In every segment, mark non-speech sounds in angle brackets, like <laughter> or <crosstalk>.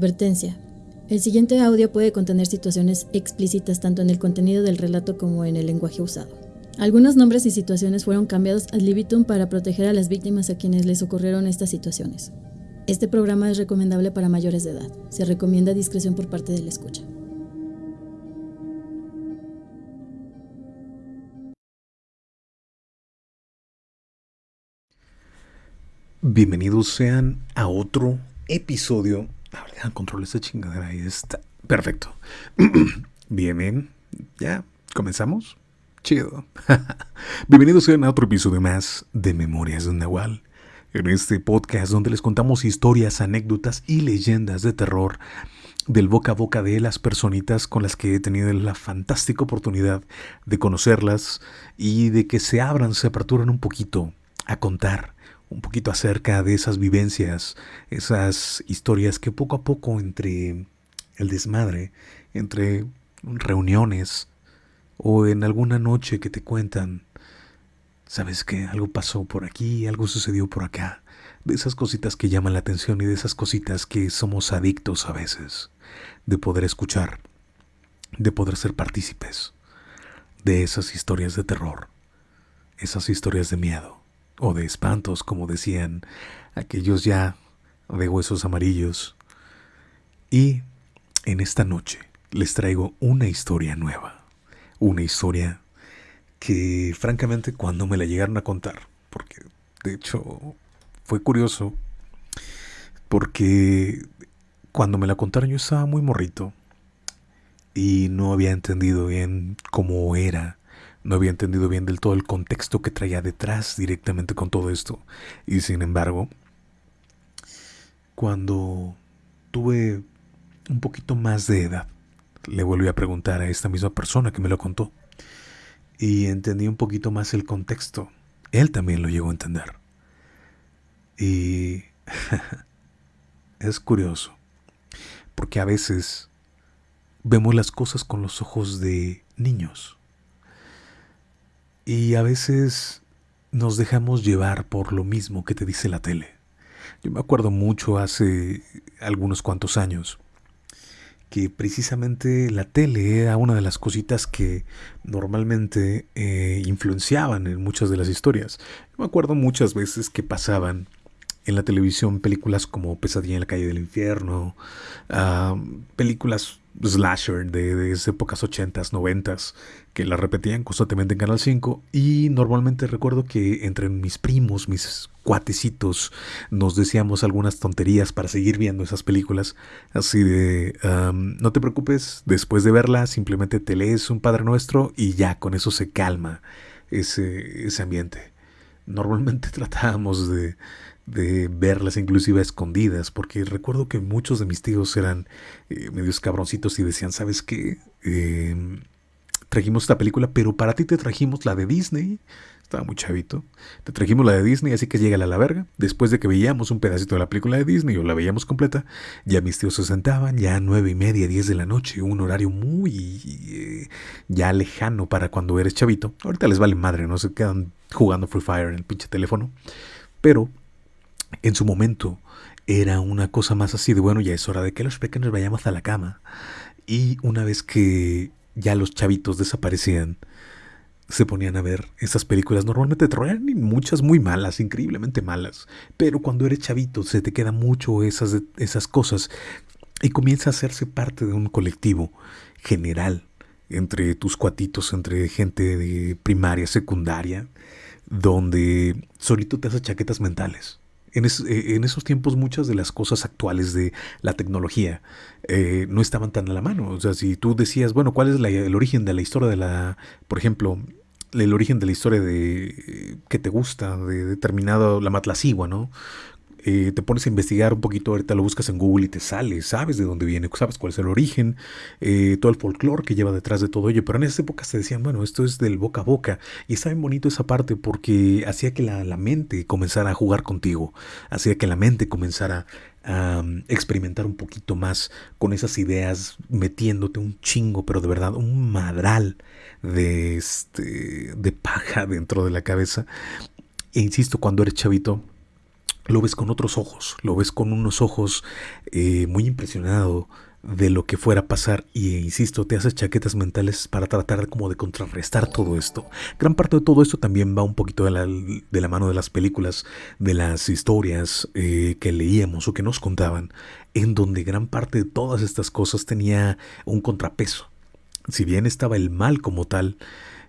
Advertencia. El siguiente audio puede contener situaciones explícitas tanto en el contenido del relato como en el lenguaje usado. Algunos nombres y situaciones fueron cambiados ad libitum para proteger a las víctimas a quienes les ocurrieron estas situaciones. Este programa es recomendable para mayores de edad. Se recomienda discreción por parte de la escucha. Bienvenidos sean a otro episodio control esta chingadera. Ahí está. Perfecto. <clears throat> bien, bien. Ya, comenzamos. Chido. <laughs> Bienvenidos a otro episodio más de Memorias de un Nahual. En este podcast donde les contamos historias, anécdotas y leyendas de terror del boca a boca de las personitas con las que he tenido la fantástica oportunidad de conocerlas y de que se abran, se aperturan un poquito a contar un poquito acerca de esas vivencias, esas historias que poco a poco entre el desmadre, entre reuniones o en alguna noche que te cuentan, sabes que algo pasó por aquí, algo sucedió por acá, de esas cositas que llaman la atención y de esas cositas que somos adictos a veces, de poder escuchar, de poder ser partícipes de esas historias de terror, esas historias de miedo o de espantos, como decían aquellos ya de huesos amarillos. Y en esta noche les traigo una historia nueva, una historia que francamente cuando me la llegaron a contar, porque de hecho fue curioso, porque cuando me la contaron yo estaba muy morrito y no había entendido bien cómo era no había entendido bien del todo el contexto que traía detrás directamente con todo esto. Y sin embargo, cuando tuve un poquito más de edad, le volví a preguntar a esta misma persona que me lo contó. Y entendí un poquito más el contexto. Él también lo llegó a entender. Y <laughs> es curioso, porque a veces vemos las cosas con los ojos de niños. Y a veces nos dejamos llevar por lo mismo que te dice la tele. Yo me acuerdo mucho hace algunos cuantos años que precisamente la tele era una de las cositas que normalmente eh, influenciaban en muchas de las historias. Yo me acuerdo muchas veces que pasaban en la televisión películas como Pesadilla en la calle del infierno, ah, películas slasher de, épocas 80s, 90s, que la repetían constantemente en Canal 5 y normalmente recuerdo que entre mis primos, mis cuatecitos, nos decíamos algunas tonterías para seguir viendo esas películas, así de, no te preocupes, después de verla simplemente te lees un Padre Nuestro y ya con eso se calma ese, ese ambiente. Normalmente <laughs> tratábamos de, de verlas inclusive escondidas, porque recuerdo que muchos de mis tíos eran eh, medios cabroncitos y decían, ¿sabes qué? Em, trajimos esta película, pero para ti te trajimos la de Disney. Estaba muy chavito. Te trajimos la de Disney, así que llega a la verga. Después de que veíamos un pedacito de la película de Disney o la veíamos completa, ya mis tíos se sentaban, ya nueve y media, diez de la noche, un horario muy eh, ya lejano para cuando eres chavito. Ahorita les vale madre, no se quedan jugando Free Fire en el pinche teléfono. Pero en su momento era una cosa más así de, bueno, ya es hora de que los pequeños vayamos a la cama. Y una vez que ya los chavitos desaparecían, se ponían a ver esas películas normalmente de muchas muy malas, increíblemente malas. Pero cuando eres chavito se te queda mucho esas, esas cosas y comienza a hacerse parte de un colectivo general entre tus cuatitos, entre gente de primaria, secundaria, donde solito te haces chaquetas mentales. Eh, en, esos tiempos muchas de las cosas actuales de la tecnología eh, no estaban tan a la mano. O sea, si tú decías, bueno, ¿cuál es el origen de la historia de la, por ejemplo, el origen de la historia de que te gusta, de determinado, la matlacigua, ¿no? Eh, te pones a investigar un poquito, ahorita lo buscas en Google y te sale, sabes de dónde viene, sabes cuál es el origen, eh, todo el folclore que lleva detrás de todo ello, pero en esas épocas te decían, bueno, esto es del boca a boca, y está bien bonito esa parte porque hacía que la, mente comenzara a jugar contigo, hacía que la mente comenzara a experimentar un poquito más con esas ideas, metiéndote un chingo, pero de verdad, un madral de, este, de paja dentro de la cabeza. E insisto, cuando eres chavito, lo ves con otros ojos, lo ves con unos ojos eh, muy impresionado de lo que fuera a pasar y insisto, te haces chaquetas mentales para tratar como de contrarrestar todo esto. Gran parte de todo esto también va un poquito de la, de la mano de las películas, de las historias eh, que leíamos o que nos contaban, en donde gran parte de todas estas cosas tenía un contrapeso. Si bien estaba el mal como tal,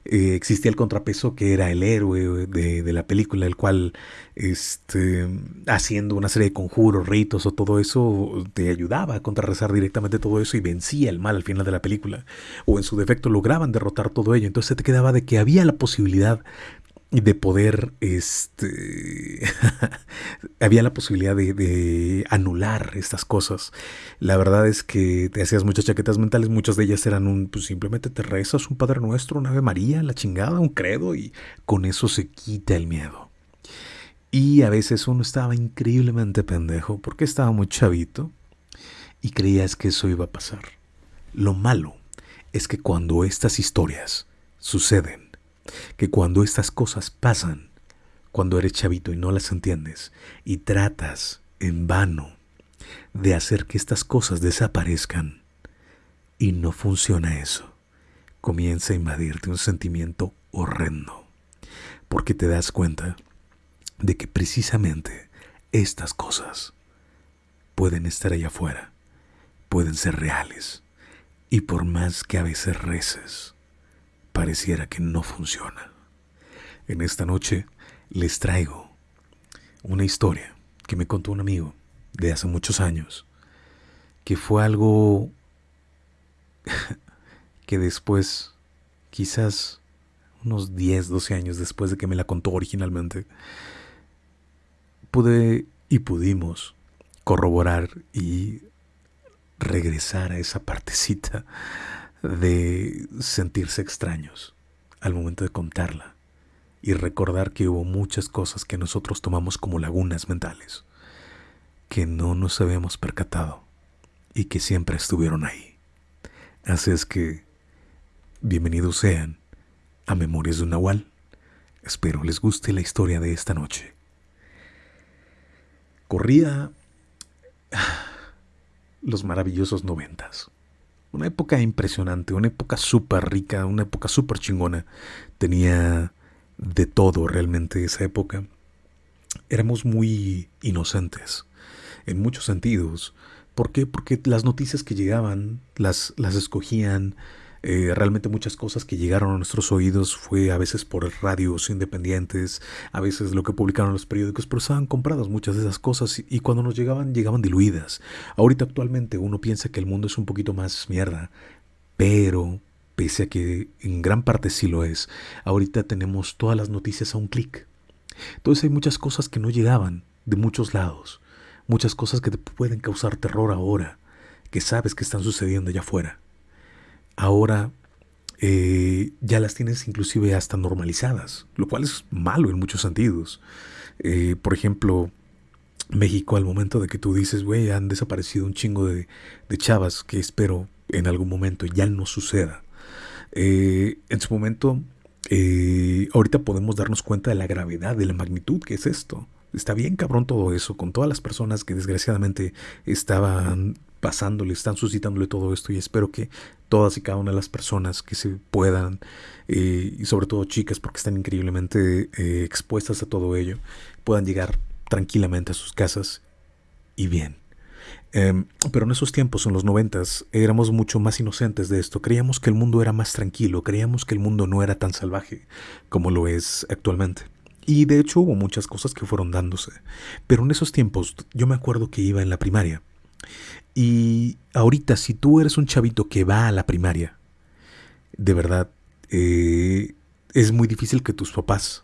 eh, existía el contrapeso que era el héroe de, la película, el cual este, haciendo una serie de conjuros, ritos o todo eso, te ayudaba a contrarrestar directamente todo eso y vencía el mal al final de la película. O en su defecto lograban derrotar todo ello. Entonces te quedaba de que había la posibilidad de poder, este, <laughs> había la posibilidad de, anular estas cosas. La verdad es que te hacías muchas chaquetas mentales, muchas de ellas eran un, pues simplemente te rezas un Padre Nuestro, una Ave María, la chingada, un credo y con eso se quita el miedo. Y a veces uno estaba increíblemente pendejo porque estaba muy chavito y creías que eso iba a pasar. Lo malo es que cuando estas historias suceden, que cuando estas cosas pasan, cuando eres chavito y no las entiendes, y tratas en vano de hacer que estas cosas desaparezcan, y no funciona eso, comienza a invadirte un sentimiento horrendo, porque te das cuenta de que precisamente estas cosas pueden estar allá afuera, pueden ser reales, y por más que a veces reces, pareciera que no funciona. En esta noche les traigo una historia que me contó un amigo de hace muchos años, que fue algo <laughs> que después, quizás unos 10, 12 años después de que me la contó originalmente, pude y pudimos corroborar y regresar a esa partecita de sentirse extraños al momento de contarla y recordar que hubo muchas cosas que nosotros tomamos como lagunas mentales, que no nos habíamos percatado y que siempre estuvieron ahí. Así es que, bienvenidos sean a Memorias de un Nahual. Espero les guste la historia de esta noche. Corría <sighs> los maravillosos noventas. Una época impresionante, una época súper rica, una época súper chingona. Tenía de todo realmente esa época. Éramos muy inocentes, en muchos sentidos. ¿Por qué? Porque las noticias que llegaban las, las escogían eh, realmente muchas cosas que llegaron a nuestros oídos fue a veces por radios independientes, a veces lo que publicaron los periódicos, pero estaban compradas muchas de esas cosas y cuando nos llegaban llegaban diluidas. Ahorita actualmente uno piensa que el mundo es un poquito más mierda, pero pese a que en gran parte sí lo es, ahorita tenemos todas las noticias a un clic. Entonces hay muchas cosas que no llegaban de muchos lados, muchas cosas que te pueden causar terror ahora, que sabes que están sucediendo allá afuera ahora eh, ya las tienes inclusive hasta normalizadas, lo cual es malo en muchos sentidos. Eh, por ejemplo, México al momento de que tú dices, güey, han desaparecido un chingo de, chavas que espero en algún momento ya no suceda. Eh, en su momento, ahorita podemos darnos cuenta de la gravedad, de la magnitud que es esto. Está bien cabrón todo eso, con todas las personas que desgraciadamente estaban pasándole, están suscitándole todo esto y espero que todas y cada una de las personas que se puedan, eh, y sobre todo chicas porque están increíblemente eh, expuestas a todo ello, puedan llegar tranquilamente a sus casas y bien. Em, pero en esos tiempos, en los noventas, éramos mucho más inocentes de esto. Creíamos que el mundo era más tranquilo, creíamos que el mundo no era tan salvaje como lo es actualmente. Y de hecho hubo muchas cosas que fueron dándose. Pero en esos tiempos, yo me acuerdo que iba en la primaria y ahorita, si tú eres un chavito que va a la primaria, de verdad, eh, es muy difícil que tus papás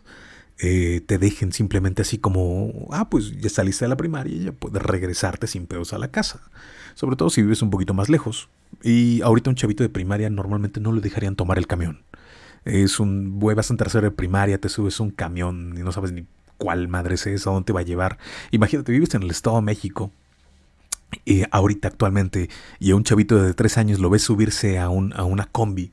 eh, te dejen simplemente así como, ah, pues ya saliste de la primaria y ya puedes regresarte sin pedos a la casa. Sobre todo si vives un poquito más lejos. Y ahorita un chavito de primaria normalmente no le dejarían tomar el camión. Es un, vas en tercero de primaria, te subes un camión y no sabes ni cuál madre es esa, dónde te va a llevar. Imagínate, vives en el Estado de México ahorita actualmente y a un chavito de tres años lo ves subirse a, un, a una combi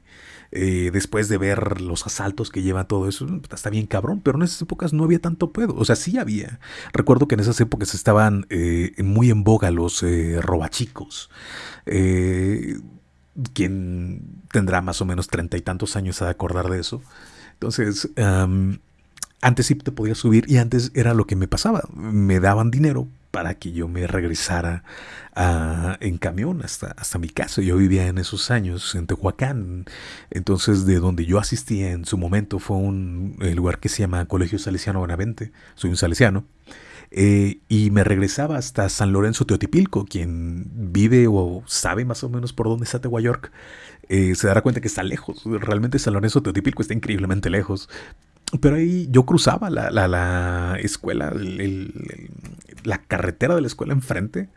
eh, después de ver los asaltos que lleva todo eso, está bien cabrón, pero en esas épocas no había tanto pedo, o sea, sí había. Recuerdo que en esas épocas estaban eh, muy en boga los eh, robachicos. quien tendrá más o menos treinta y tantos años a acordar de eso. Entonces, antes sí te podías subir y antes era lo que me pasaba. Me daban dinero para que yo me regresara en camión hasta, hasta mi casa. Yo vivía en esos años en Tehuacán. Entonces, de donde yo asistía en su momento fue un lugar que se llama Colegio Salesiano Benavente. Soy un salesiano. Eh, y me regresaba hasta San Lorenzo Teotipilco, quien vive o sabe más o menos por dónde está Tehuayork, eh, se dará cuenta que está lejos. Realmente San Lorenzo Teotipilco está increíblemente lejos. Pero ahí yo cruzaba la, la, escuela, la carretera de la escuela enfrente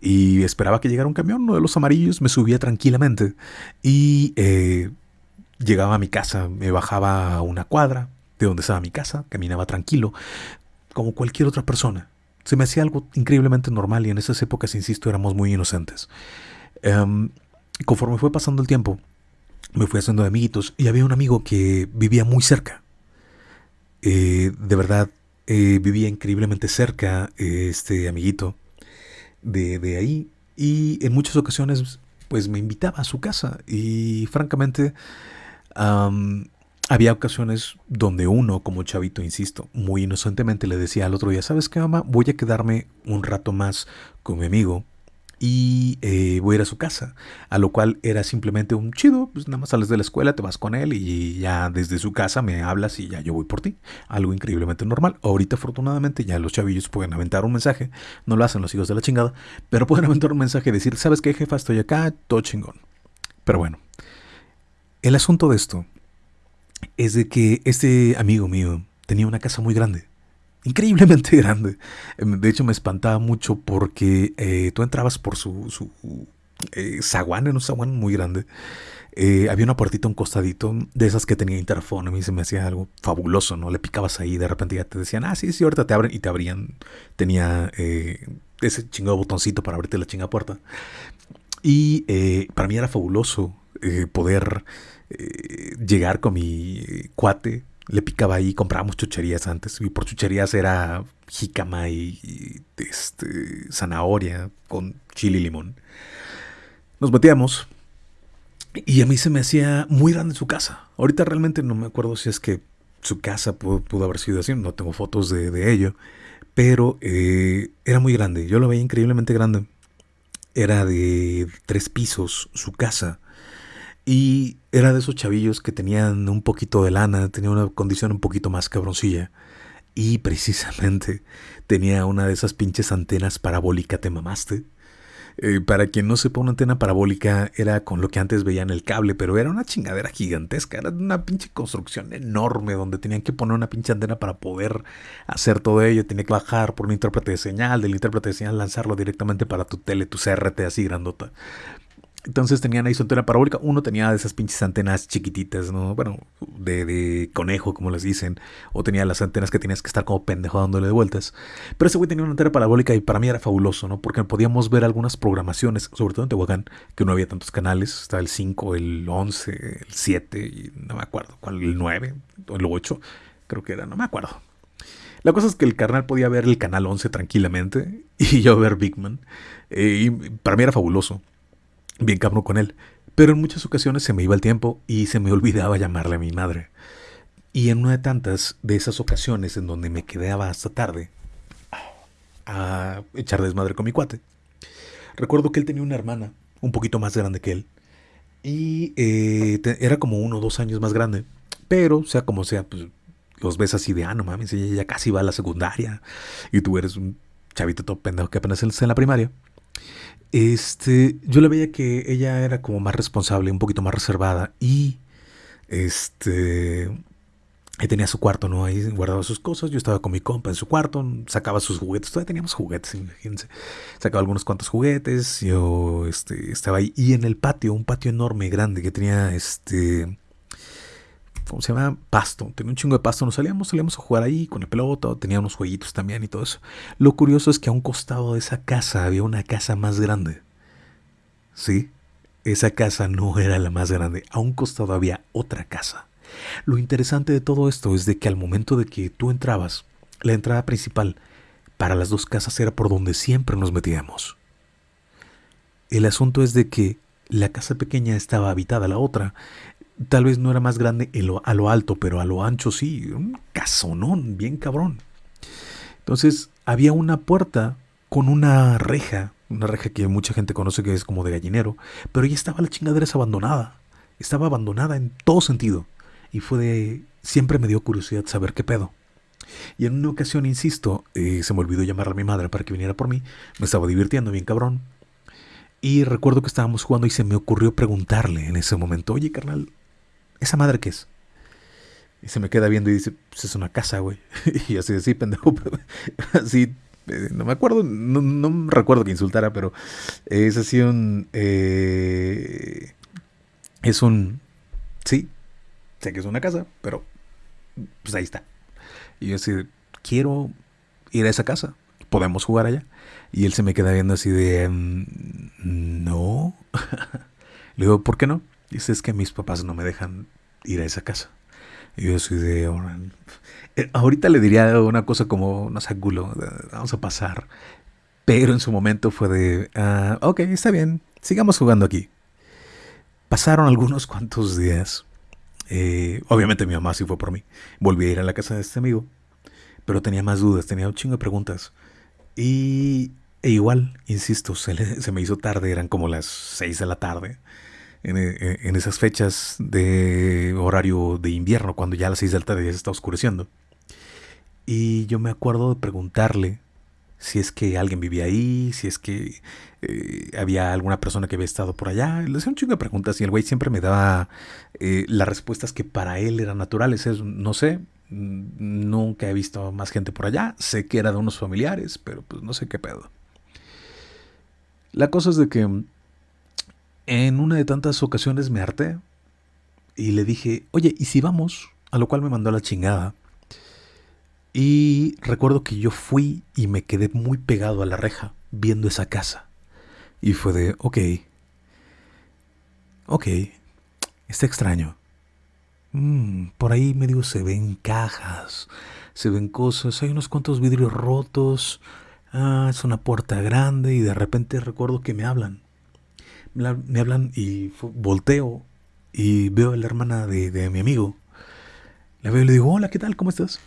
y esperaba que llegara un camión, uno de los amarillos, me subía tranquilamente y eh, llegaba a mi casa, me bajaba una cuadra de donde estaba mi casa, caminaba tranquilo, como cualquier otra persona. Se me hacía algo increíblemente normal y en esas épocas, insisto, éramos muy inocentes. Em, conforme fue pasando el tiempo, me fui haciendo amiguitos y había un amigo que vivía muy cerca eh, de verdad, eh, vivía increíblemente cerca este amiguito de, ahí y en muchas ocasiones pues me invitaba a su casa y francamente había ocasiones donde uno como chavito, insisto, muy inocentemente le decía al otro día, ¿sabes qué mamá? Voy a quedarme un rato más con mi amigo y eh, voy a ir a su casa. A lo cual era simplemente un chido, pues nada más sales de la escuela, te vas con él y ya desde su casa me hablas y ya yo voy por ti. Algo increíblemente normal. Ahorita afortunadamente ya los chavillos pueden aventar un mensaje, no lo hacen los hijos de la chingada, pero pueden <laughs> aventar un mensaje y decir, ¿sabes qué jefa? Estoy acá, todo chingón. Pero bueno, el asunto de esto es de que este amigo mío tenía una casa muy grande increíblemente <laughs> grande. Em, de hecho, me espantaba mucho porque eh, tú entrabas por su, su eh, zaguán, en un zaguán muy grande. eh, había una puertita, un costadito, de esas que tenía interfón. A mí se me hacía algo fabuloso, ¿no? Le picabas ahí, de repente ya te decían, ah, sí, sí, ahorita te abren y te abrían. Tenía ese chingado botoncito para abrirte la chinga puerta. Y para mí era fabuloso poder llegar con mi cuate. Le picaba ahí, comprábamos chucherías antes. Y por chucherías era jícama y, este, zanahoria con chile y limón. Nos metíamos y a mí se me hacía muy grande su casa. Ahorita realmente no me acuerdo si es que su casa pudo, haber sido así, no tengo fotos de, ello, pero eh, era muy grande, yo lo veía increíblemente grande. Era de tres pisos su casa y era de esos chavillos que tenían un poquito de lana, tenía una condición un poquito más cabroncilla y precisamente tenía una de esas pinches antenas parabólicas, te mamaste eh, para quien no sepa, una antena parabólica era con lo que antes veían el cable, pero era una chingadera gigantesca, era una pinche construcción enorme donde tenían que poner una pinche antena para poder hacer todo ello. Tenía que bajar por un intérprete de señal, del intérprete de señal lanzarlo directamente para tu tele, tu CRT así grandota. Entonces tenían ahí su antena parabólica. Uno tenía de esas pinches antenas chiquititas, ¿no? Bueno, de, conejo, como les dicen. O tenía las antenas que tenías que estar como pendejo dándole de vueltas. Pero ese güey tenía una antena parabólica y para mí era fabuloso, ¿no? Porque podíamos ver algunas programaciones, sobre todo en Tehuacán, que no había tantos canales. Estaba el 5, el 11, el 7, y no me acuerdo cuál, el 9 o el 8. Creo que era, no me acuerdo. La cosa es que el carnal podía ver el canal 11 tranquilamente <laughs> y yo ver Big Man. Eh, y para mí era fabuloso bien cabrón con él. Pero en muchas ocasiones se me iba el tiempo y se me <laughs> olvidaba llamarle a mi madre. Y en una de tantas de esas ocasiones en donde me quedaba hasta tarde a echar desmadre con mi cuate, recuerdo que él tenía una hermana un poquito más grande que él. Y eh, era como uno o dos años más grande. Pero, sea como sea, pues los ves así de, ah, no mames, ella ya casi va a la secundaria. Y tú eres un chavito todo pendejo que apenas está en la primaria. Este, yo le veía que ella era como más responsable, un poquito más reservada y este tenía su cuarto, ¿no? Ahí guardaba sus cosas. Yo estaba con mi compa en su cuarto, sacaba sus juguetes. Todavía teníamos juguetes, imagínense. Sacaba algunos cuantos juguetes. Yo este, estaba ahí. Y en el patio, un patio enorme, grande, que tenía este ¿cómo se llama? Pasto. Tenía un chingo de pasto. Nos salíamos, salíamos a jugar ahí con el pelota. Tenía unos jueguitos también y todo eso. Lo curioso es que a un costado de esa casa había una casa más grande. Sí, esa casa no era la más grande. A un costado había otra casa. Lo interesante de todo esto es de que al momento de que tú entrabas, la entrada principal para las dos casas era por donde siempre nos metíamos. El asunto es de que la casa pequeña estaba habitada, la otra Tal vez no era más grande a lo alto, pero a lo ancho sí. Un casonón, bien cabrón. Entonces había una puerta con una reja, una reja que mucha gente conoce que es como de gallinero, pero ya estaba la chingadera abandonada. Estaba abandonada en todo sentido. Y fue de... Siempre me dio curiosidad saber qué pedo. Y en una ocasión, insisto, eh, se me olvidó llamar a mi madre para que viniera por mí. Me estaba divirtiendo bien cabrón. Y recuerdo que estábamos jugando y se me ocurrió preguntarle en ese momento, oye carnal, ¿esa madre qué es? Y se me queda viendo y dice, pues es una casa, güey. <laughs> y así, así, pendejo. <laughs> así, eh, no me acuerdo, no, no, recuerdo que insultara, pero es así un... Eh, es un... Sí, sé que es una casa, pero pues ahí está. Y yo así, quiero ir a esa casa, podemos jugar allá. Y él se me queda viendo así de, mm, no. <laughs> Le digo, ¿por qué no? Dice, es que mis papás no me dejan ir a esa casa. Y yo soy de... Eh, ahorita le diría una cosa como, no sé, gulo, vamos a pasar. Pero en su momento fue de, ah, ok, está bien, sigamos jugando aquí. Pasaron algunos cuantos días. Eh, obviamente mi mamá sí fue por mí. Volví a ir a la casa de este amigo. Pero tenía más dudas, tenía un chingo de preguntas. Y e igual, insisto, se, se me hizo tarde, eran como las 6 de la tarde. Eh, en, esas fechas de horario de invierno, cuando ya a las 6 de la tarde ya se está oscureciendo. Y yo me acuerdo de preguntarle si es que alguien vivía ahí, si es que eh, había alguna persona que había estado por allá. Le hacía un chingo de preguntas y el güey siempre me daba eh, las respuestas que para él eran naturales. Es, no sé, nunca he visto más gente por allá. Sé que era de unos familiares, pero pues no sé qué pedo. La cosa es de que En una de tantas ocasiones me harté y le dije, oye, ¿y si vamos? A lo cual me mandó la chingada. Y recuerdo que yo fui y me quedé muy pegado a la reja viendo esa casa. Y fue de, ok, ok, está extraño. Mm, por ahí medio se ven cajas, se ven cosas, hay unos cuantos vidrios rotos, ah, es una puerta grande y de repente recuerdo que me hablan. Me, hablan y volteo y veo a la hermana de, mi amigo. La veo y le digo, hola, ¿qué tal? ¿Cómo estás?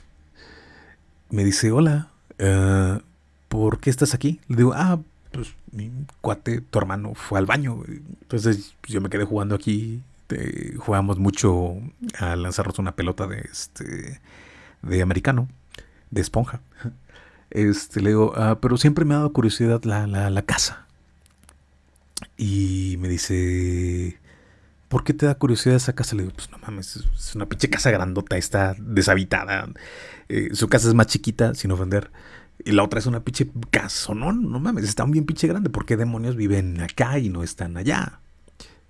Me dice, hola, eh, ¿por qué estás aquí? Le digo, ah, pues mi cuate, tu hermano, fue al baño. Entonces yo me quedé jugando aquí. jugamos mucho a lanzarnos una pelota de este de americano, de esponja. <laughs> Este, le digo, ah, pero siempre me ha dado curiosidad la, la casa. Y me dice, ¿por qué te da curiosidad esa casa? Le digo, pues no mames, es una pinche casa grandota, está deshabitada. Eh, su casa es más chiquita, sin ofender. Y la otra es una pinche casa, no, no mames, está bien pinche grande. ¿Por qué demonios viven acá y no están allá?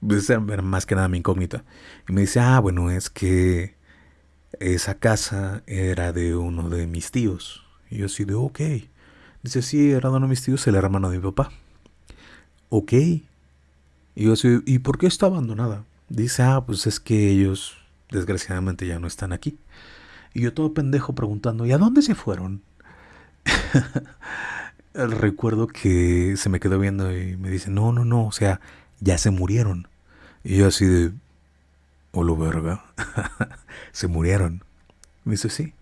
Pues era más que nada mi incógnita. Y me dice, ah, bueno, es que esa casa era de uno de mis tíos. Y yo así de, ok. Dice, sí, era de uno de mis tíos, el hermano de mi papá. Ok. Y yo así, ¿y por qué está abandonada? Dice, ah, pues es que ellos desgraciadamente ya no están aquí. Y yo todo pendejo preguntando, ¿y a dónde se fueron? <laughs> Recuerdo que se me quedó viendo y me dice, no, no, no, o sea, ya se murieron. Y yo así de, lo verga, <laughs> se murieron. Me dice, sí.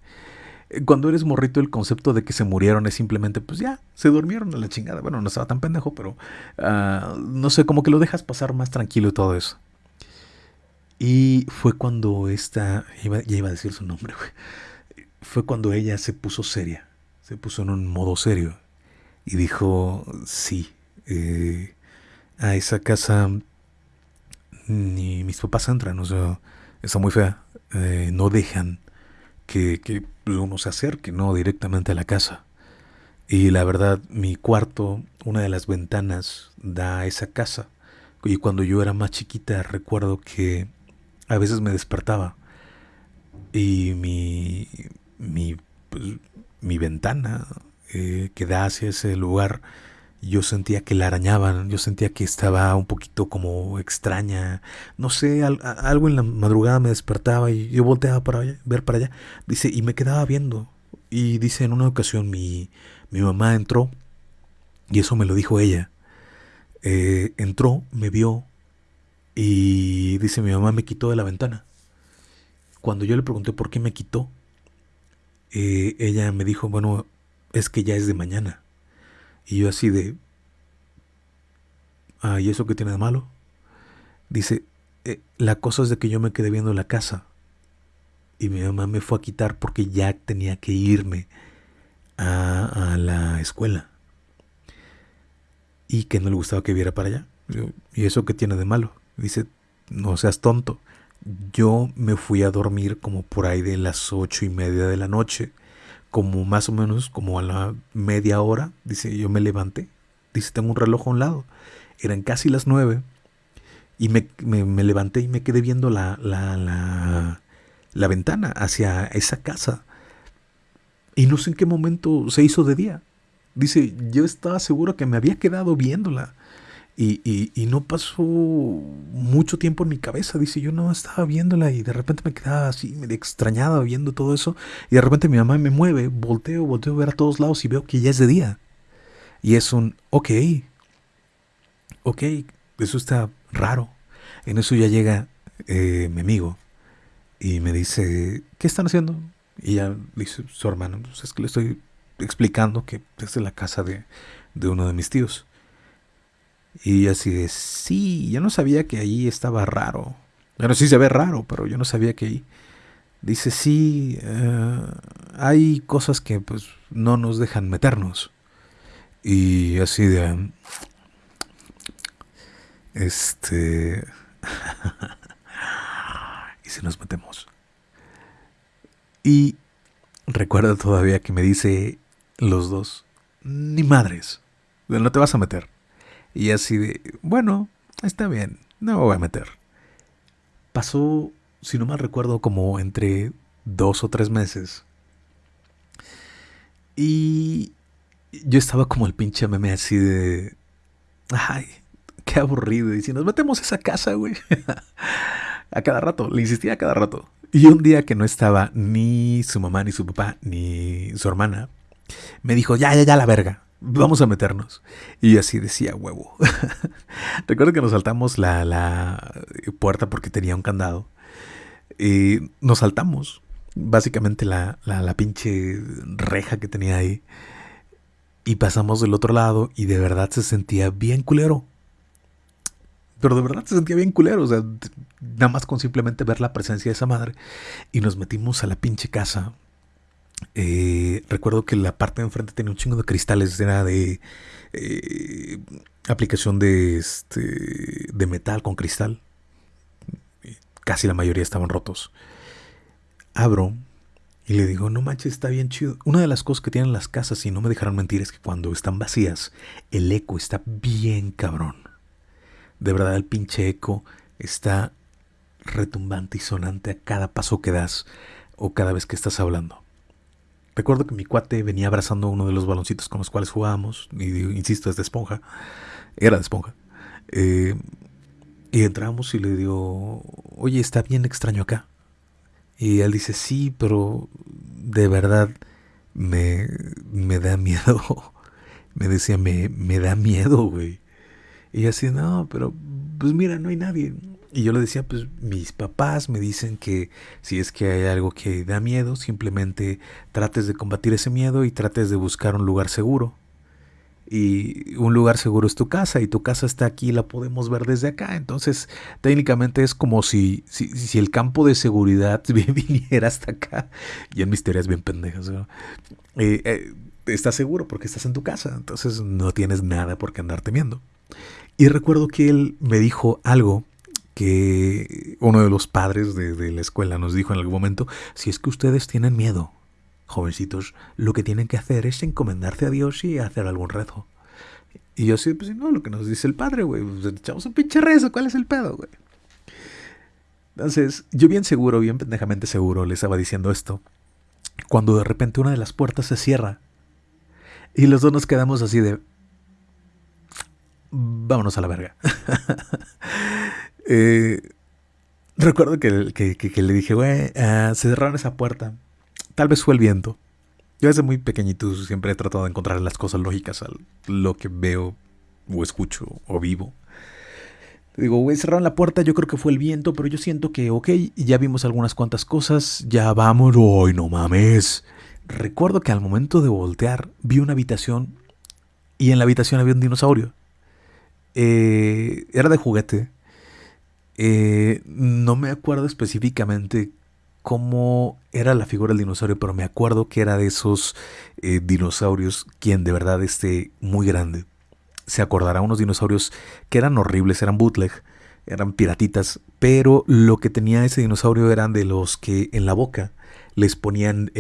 Cuando eres morrito, el concepto de que se murieron es simplemente, pues ya, se durmieron a la chingada. Bueno, no estaba tan pendejo, pero ah, no sé, como que lo dejas pasar más tranquilo y todo eso. Y fue cuando esta, ya iba a decir su nombre, fue cuando ella se puso seria, se puso en un modo serio y dijo, sí, eh, a esa casa ni mis papás entran, o sea, está muy fea, eh, no dejan que uno se acerque, no directamente a la casa. Y la verdad, mi cuarto, una de las ventanas da a esa casa. Y cuando yo era más chiquita, recuerdo que a veces me despertaba y mi, mi, pues, mi ventana eh, que da hacia ese lugar, yo sentía que la arañaban, yo sentía que estaba un poquito como extraña, no sé, algo en la madrugada me despertaba y yo volteaba para ver para allá, dice, y me quedaba viendo. Y dice, en una ocasión mi, mi mamá entró, y eso me lo dijo ella, eh, entró, me vio, y dice, mi mamá me quitó de la ventana. Cuando yo le pregunté por qué me quitó, eh, ella me dijo, bueno, es que ya es de mañana. Y yo así de, ah, ¿y eso qué tiene de malo? Dice, eh, la cosa es de que yo me quedé viendo la casa. Y mi mamá me fue a quitar porque ya tenía que irme a, a la escuela. Y que no le gustaba que viera para allá. ¿Y eso qué tiene de malo? Dice, no seas tonto. Yo me fui a dormir como por ahí de las ocho y media de la noche, como más o menos como a la media hora. Dice, yo me levanté. Dice, tengo un reloj a un lado. Eran casi las nueve. Y me, levanté y me quedé viendo la, la, la, la ventana hacia esa casa. Y no sé en qué momento se hizo de día. Dice, yo estaba seguro que me había quedado viéndola. Y, no pasó mucho tiempo en mi cabeza. Dice, yo no estaba viéndola y de repente me quedaba así, medio extrañada viendo todo eso. Y de repente mi mamá me mueve, volteo, volteo a ver a todos lados y veo que ya es de día. Y es un, ok, ok, eso está raro. En eso ya llega eh, mi amigo y me dice, ¿qué están haciendo? Y ya dice su hermano, pues es que le estoy explicando que es la casa de, de uno de mis tíos. Y así de, sí, yo no sabía que ahí estaba raro. Bueno, sí se ve raro, pero yo no sabía que ahí. Dice, sí, eh, hay cosas que pues no nos dejan meternos. Y así de... Este... <laughs> y si nos metemos. Y recuerda todavía que me dice los dos, ni madres, no te vas a meter. Y así de, bueno, está bien, no me voy a meter. Pasó, si no mal recuerdo, como entre dos o tres meses. Y yo estaba como el pinche meme así de... Ay, qué aburrido. Y si nos metemos esa casa, güey. <laughs> a cada rato, le insistía a cada rato. Y un día que no estaba ni su mamá, ni su papá, ni su hermana, me dijo, ya, ya, ya, la verga, vamos a meternos. Y así decía, huevo. <laughs> Recuerdo que nos saltamos la, la, puerta porque tenía un candado. Y nos saltamos básicamente la, la, la pinche reja que tenía ahí. Y pasamos del otro lado y de verdad se sentía bien culero. Pero de verdad se sentía bien culero. O sea, nada más con simplemente ver la presencia de esa madre. Y nos metimos a la pinche casa. Eh, recuerdo que la parte de enfrente tenía un chingo de cristales. Era de eh, aplicación de, este, de metal con cristal. Casi la mayoría estaban rotos. Abro y le digo, no manches, está bien chido. Una de las cosas que tienen las casas, y no me dejaron mentir, es que cuando están vacías, el eco está bien cabrón. De verdad, el pinche eco está retumbante y sonante a cada paso que das o cada vez que estás hablando. Recuerdo que mi cuate venía abrazando uno de los baloncitos con los cuales jugábamos, y insisto, es de esponja, era de esponja. Eh, y entramos y le digo, oye, está bien extraño acá. Y él dice, sí, pero de verdad me, me da miedo. <laughs> me decía, me, me da miedo, güey. Y así, no, pero pues mira, no hay nadie. Y yo le decía, pues mis papás me dicen que si es que hay algo que da miedo, simplemente trates de combatir ese miedo y trates de buscar un lugar seguro. Y un lugar seguro es tu casa y tu casa está aquí y la podemos ver desde acá. Entonces, técnicamente es como si, si, el campo de seguridad <laughs> viniera hasta acá. Y en mis teorías bien pendejas. Eh, eh, estás seguro porque estás en tu casa. Entonces no tienes nada por qué andar temiendo. Y recuerdo que él me dijo algo que uno de los padres de, la escuela nos dijo en algún momento, si es que ustedes tienen miedo, jovencitos, lo que tienen que hacer es encomendarse a Dios y hacer algún rezo. Y yo sí, pues no, lo que nos dice el padre, güey, pues echamos un pinche rezo, ¿cuál es el pedo, güey? Entonces, yo bien seguro, bien pendejamente seguro, le estaba diciendo esto, cuando de repente una de las puertas se cierra y los dos nos quedamos así de, vámonos a la verga. <laughs> Eh, recuerdo que, le dije, güey, ah, se cerraron esa puerta. Tal vez fue el viento. Yo desde muy pequeñito siempre he tratado de encontrar las cosas lógicas a lo que veo o escucho o vivo. Digo, güey, cerraron la puerta, yo creo que fue el viento, pero yo siento que, ok, ya vimos algunas cuantas cosas, ya vamos, hoy no mames. Recuerdo que al momento de voltear vi una habitación y en la habitación había un dinosaurio. Eh, era de juguete. Eh, no me acuerdo específicamente cómo era la figura del dinosaurio, pero me acuerdo que era de esos eh, dinosaurios quien de verdad esté muy grande. Se acordará unos dinosaurios que eran horribles, eran bootleg, eran piratitas, pero lo que tenía ese dinosaurio eran de los que en la boca les ponían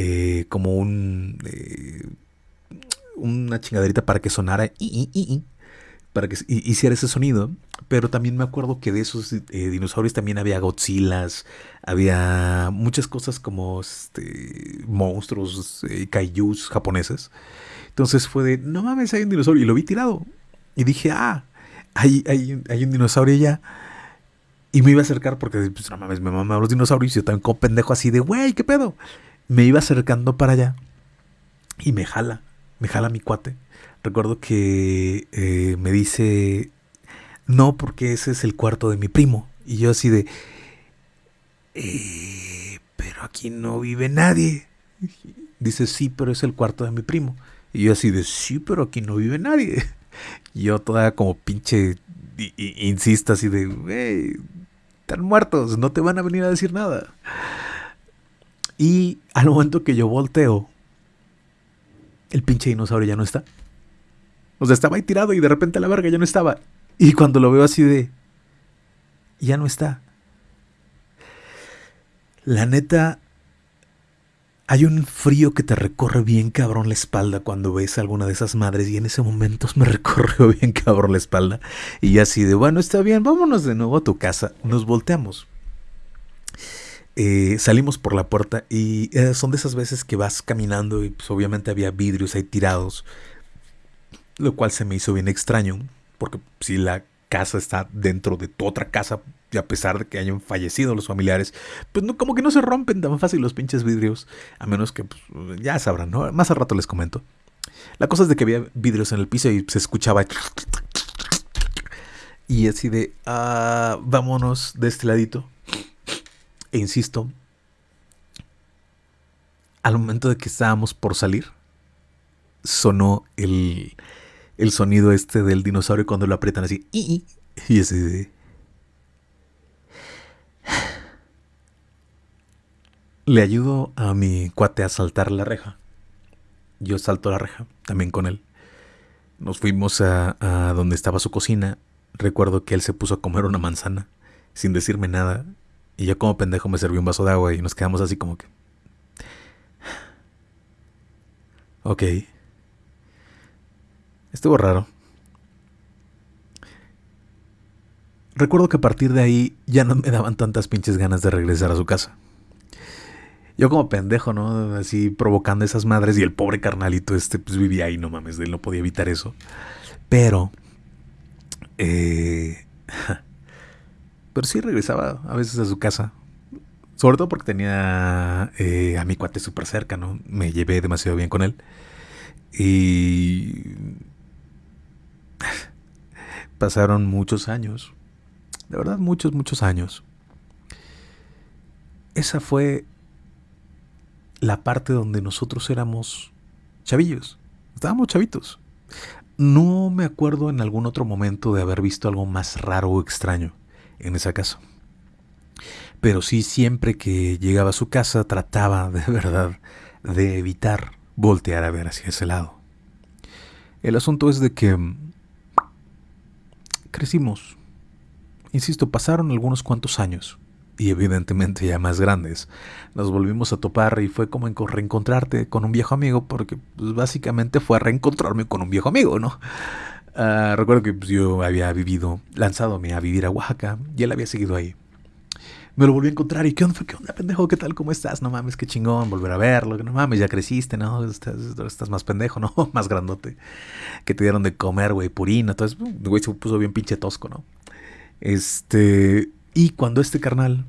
como un una chingaderita para que sonara para que hiciera ese sonido. Pero también me acuerdo que de esos eh, dinosaurios también había Godzillas, había muchas cosas como este, monstruos, eh, japoneses. Entonces fue de, no mames, hay un dinosaurio. Y lo vi tirado. Y dije, ah, hay, hay, un dinosaurio ya. Y me iba a acercar porque, pues, no mames, me mamaban los dinosaurios. Y yo también como pendejo así de, güey, ¿qué pedo? Me iba acercando para allá. Y me jala, me jala mi cuate recuerdo que eh, me dice, no, porque ese es el cuarto de mi primo. Y yo así de, eh, pero aquí no vive nadie. Dice, sí, pero es el cuarto de mi primo. Y yo así de, sí, pero aquí no vive nadie. Y yo toda como pinche, insista así de, están muertos, no te van a venir a decir nada. Y al momento que yo volteo, el pinche dinosaurio ya no está. O sea, estaba ahí tirado y de repente la verga ya no estaba. Y cuando lo veo así de... Ya no está. La neta... hay un frío que te recorre bien cabrón la espalda cuando ves a alguna de esas madres y en ese momento <laughs> me recorrió bien cabrón la espalda y así de bueno está bien vámonos de nuevo a tu casa nos volteamos eh, salimos por la puerta y eh, son de esas veces que vas caminando y pues, obviamente había vidrios ahí tirados lo cual se me hizo bien extraño porque si la casa está dentro de tu otra casa y a pesar de que hayan fallecido los familiares, pues como que no se rompen tan fácil los pinches vidrios, a menos que pues, ya sabrán, ¿no? Más al rato les comento. La cosa es de que había vidrios en el piso y se escuchaba y así de, ah, vámonos de este ladito. E insisto, al momento de que estábamos por salir, sonó el, el sonido este del dinosaurio cuando lo aprietan así. Y, y así de... Le ayudo a mi cuate a saltar la reja. Yo salto la reja, también con él. Nos fuimos a, a, donde estaba su cocina. Recuerdo que él se puso a comer una manzana sin decirme nada. Y yo como pendejo me serví un vaso de agua y nos quedamos así como que... Ok. Estuvo raro. Recuerdo que a partir de ahí ya no me daban tantas pinches ganas de regresar a su casa. Yo como pendejo, ¿no? Así provocando esas madres y el pobre carnalito este pues vivía ahí, no mames, él no podía evitar eso. Pero... Eh, pero sí regresaba a veces a su casa. Sobre todo porque tenía eh, a mi cuate súper cerca, ¿no? Me llevé demasiado bien con él. Y... Pasaron muchos años. De verdad, muchos, muchos años. Esa fue la parte donde nosotros éramos chavillos. Estábamos chavitos. No me acuerdo en algún otro momento de haber visto algo más raro o extraño en esa casa. Pero sí, siempre que llegaba a su casa trataba <laughs> de verdad de evitar voltear a ver hacia ese lado. El asunto es de que crecimos. Insisto, pasaron algunos cuantos años y evidentemente ya más grandes, nos volvimos a topar y fue como reencontrarte con un viejo amigo, porque pues, básicamente fue a reencontrarme con un viejo amigo, ¿no? Uh, recuerdo que pues, yo había vivido, lanzadome a vivir a Oaxaca y él había seguido ahí. Me lo volví a encontrar y ¿qué onda, qué onda, pendejo? ¿Qué tal? ¿Cómo estás? No mames, qué chingón volver a verlo. No mames, ya creciste, ¿no? Estás, estás más pendejo, ¿no? <laughs> más grandote. Que te dieron de comer, güey, purina. Entonces, güey, se puso bien pinche tosco, ¿no? Este, y cuando este carnal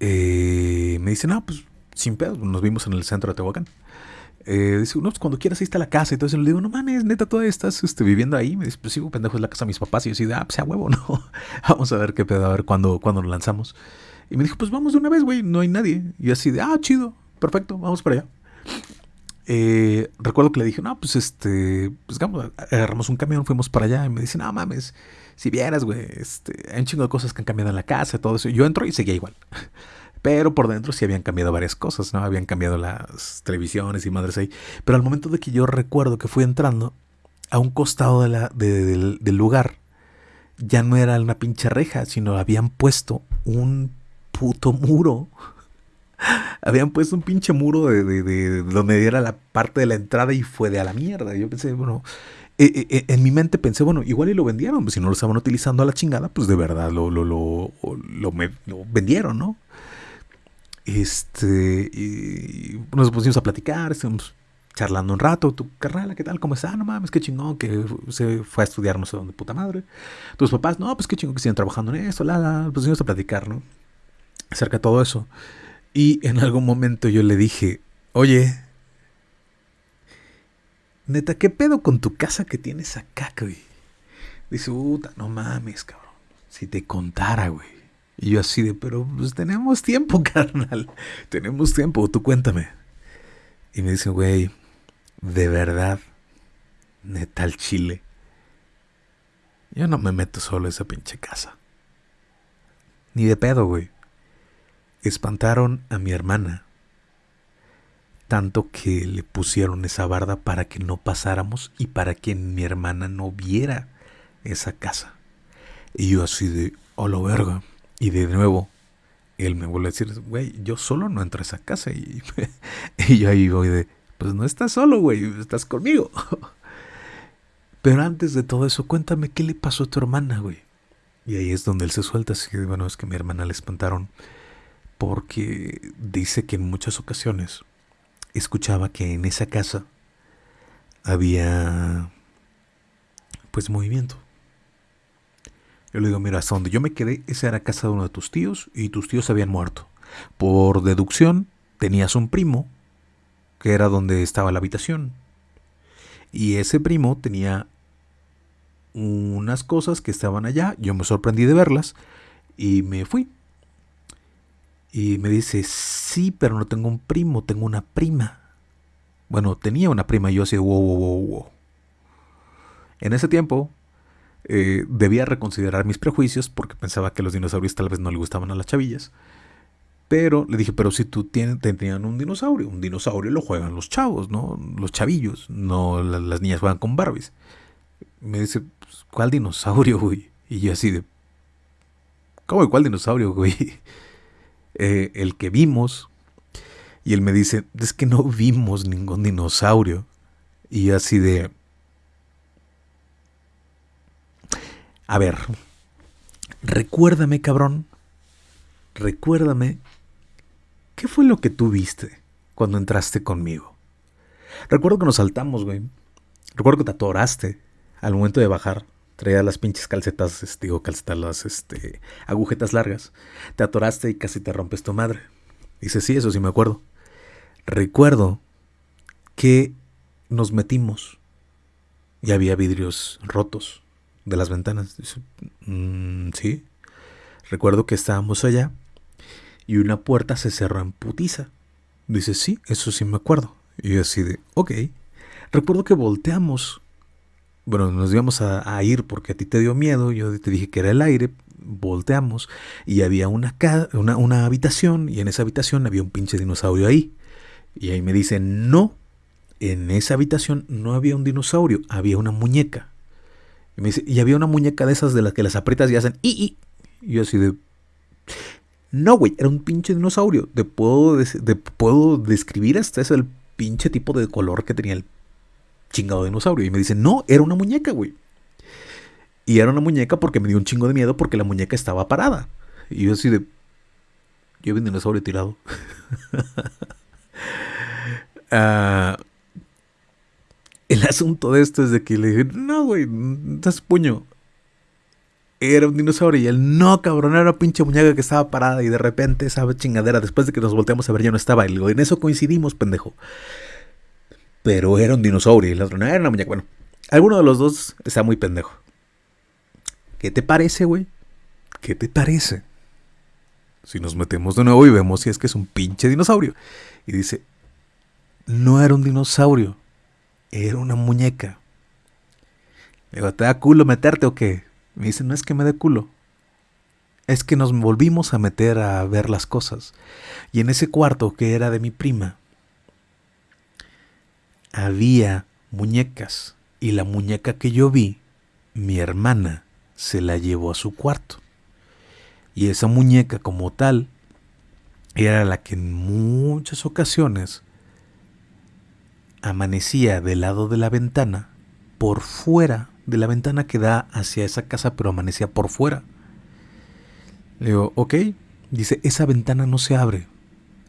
eh, me dice, no, pues sin pedo, nos vimos en el centro de Tehuacán. Eh, dice, no, pues cuando quieras ahí está la casa. Entonces le digo, no mames, neta, todavía estás este, viviendo ahí. Me dice, pues sí, pendejo, es la casa de mis papás. Y yo así, ah, pues sea huevo, <laughs> no. vamos a ver qué pedo, a ver cuándo, cuándo nos lanzamos. Y me dijo, pues vamos de una vez, güey, no hay nadie. Y así de, ah, chido, perfecto, vamos para allá. Eh, recuerdo que le dije, no, pues este, pues vamos, agarramos un camión, fuimos para allá. Y me dice, no mames, si vieras, güey, este, hay un chingo de cosas que han cambiado en la casa, todo eso. Yo entro y seguía igual. Pero por dentro sí habían cambiado varias cosas, ¿no? Habían cambiado las televisiones y madres ahí. Pero al momento de que yo recuerdo que fui entrando, a un costado de la, del, lugar, ya no era una pinche reja, sino habían puesto un puto muro. <laughs> habían puesto un pinche muro de, de, donde era la parte de la entrada y fue de a la mierda. Yo pensé, bueno, eh, eh, eh, en mi mente pensé, bueno, igual y lo vendieron, pues si no lo estaban utilizando a la chingada, pues de verdad lo, lo, lo, lo, lo vendieron, ¿no? Este, y nos pusimos a platicar, estuvimos charlando un rato. Tu carnal, ¿qué tal? ¿Cómo está? No mames, qué chingón que se fue a estudiar no sé dónde, puta madre. Tus papás, no, pues qué chingón que siguen trabajando en esto, la, la. Pusimos a platicar, ¿no? Acerca de todo eso. Y en algún momento yo le dije, oye, Neta, ¿qué pedo con tu casa que tienes acá, güey? Dice, puta, no mames, cabrón. Si te contara, güey. Y yo así de, pero pues tenemos tiempo, <laughs> carnal. Tenemos tiempo, tú cuéntame. Y me dice, güey, de verdad, neta el chile. Yo no me meto solo a esa pinche casa. Ni de pedo, güey. Espantaron a mi hermana tanto que le pusieron esa barda para que no pasáramos y para que mi hermana no viera esa casa. Y yo así de, lo verga. Y de nuevo, él me vuelve a decir, güey, yo solo no entro a esa casa. Y, <laughs> y yo ahí voy de, pues no estás solo, güey, estás conmigo. <laughs> Pero antes de todo eso, cuéntame qué le pasó a tu hermana, güey. Y ahí es donde él se suelta, así que bueno, es que mi hermana le espantaron porque dice que en muchas ocasiones escuchaba que en esa casa había pues movimiento. Yo le digo, mira, hasta donde yo me quedé, esa era casa de uno de tus tíos y tus tíos habían muerto. Por deducción, tenías un primo, que era donde estaba la habitación. Y ese primo tenía unas cosas que estaban allá, yo me sorprendí de verlas y me fui. Y me dice, sí, pero no tengo un primo, tengo una prima. Bueno, tenía una prima y yo así, wow, wow, wow, wow. En ese tiempo eh, debía reconsiderar mis prejuicios porque pensaba que los dinosaurios tal vez no le gustaban a las chavillas. Pero le dije, pero si tú tienes, tenían un dinosaurio, un dinosaurio lo juegan los chavos, ¿no? Los chavillos, no las, niñas juegan con Barbies. Me dice, pues, ¿cuál dinosaurio, güey? Y yo así de, ¿cómo cuál dinosaurio, güey? <laughs> Eh, el que vimos. Y él me dice, es que no vimos ningún dinosaurio. Y yo así de, A ver, recuérdame, cabrón. Recuérdame. ¿Qué fue lo que tú viste cuando entraste conmigo? Recuerdo que nos saltamos, güey. Recuerdo que te atoraste al momento de bajar. Traía las pinches calcetas, este, digo, calcetas, las este, agujetas largas. Te atoraste y casi te rompes tu madre. Dice, sí, eso sí me acuerdo. Recuerdo que nos metimos y había vidrios rotos de las ventanas. Mm, sí. Recuerdo que estábamos allá y una puerta se cerró en putiza. Dice, sí, eso sí me acuerdo. Y yo así de, ok. Recuerdo que volteamos. Bueno, nos íbamos a, ir porque a ti te dio miedo. Yo te dije que era el aire. Volteamos y había una, una, una habitación y en esa habitación había un pinche dinosaurio ahí. Y ahí me dice, no, en esa habitación no había un dinosaurio, había una muñeca. Y me dice, y había una muñeca de esas de las que las aprietas y hacen y, y. yo así de. No, güey, era un pinche dinosaurio. Te puedo, puedo describir hasta es el pinche tipo de color que tenía el chingado dinosaurio. Y me dice, no, era una muñeca, güey. Y era una muñeca porque me dio un chingo de miedo porque la muñeca estaba parada. Y yo así de. Yo vi un dinosaurio tirado. <laughs> Ah. El asunto de esto es de que le dije, no, güey, estás puño. Era un dinosaurio y él, no, cabrón, era una pinche muñeca que estaba parada y de repente esa chingadera, después de que nos volteamos a ver, ya no estaba. Y digo, en eso coincidimos, pendejo. Pero era un dinosaurio y la otra no era una muñeca. Bueno, alguno de los dos está muy pendejo. ¿Qué te parece, güey? ¿Qué te parece? Si nos metemos de nuevo y vemos si es que es un pinche dinosaurio. Y dice, no era un dinosaurio era una muñeca. Le digo, ¿te da culo meterte o qué? Me dice, no es que me dé culo. Es que nos volvimos a meter a ver las cosas. Y en ese cuarto que era de mi prima, había muñecas. Y la muñeca que yo vi, mi hermana se la llevó a su cuarto. Y esa muñeca como tal era la que en muchas ocasiones amanecía del lado de la ventana, por fuera de la ventana que da hacia esa casa, pero amanecía por fuera. Le digo, ok, dice, esa ventana no se abre.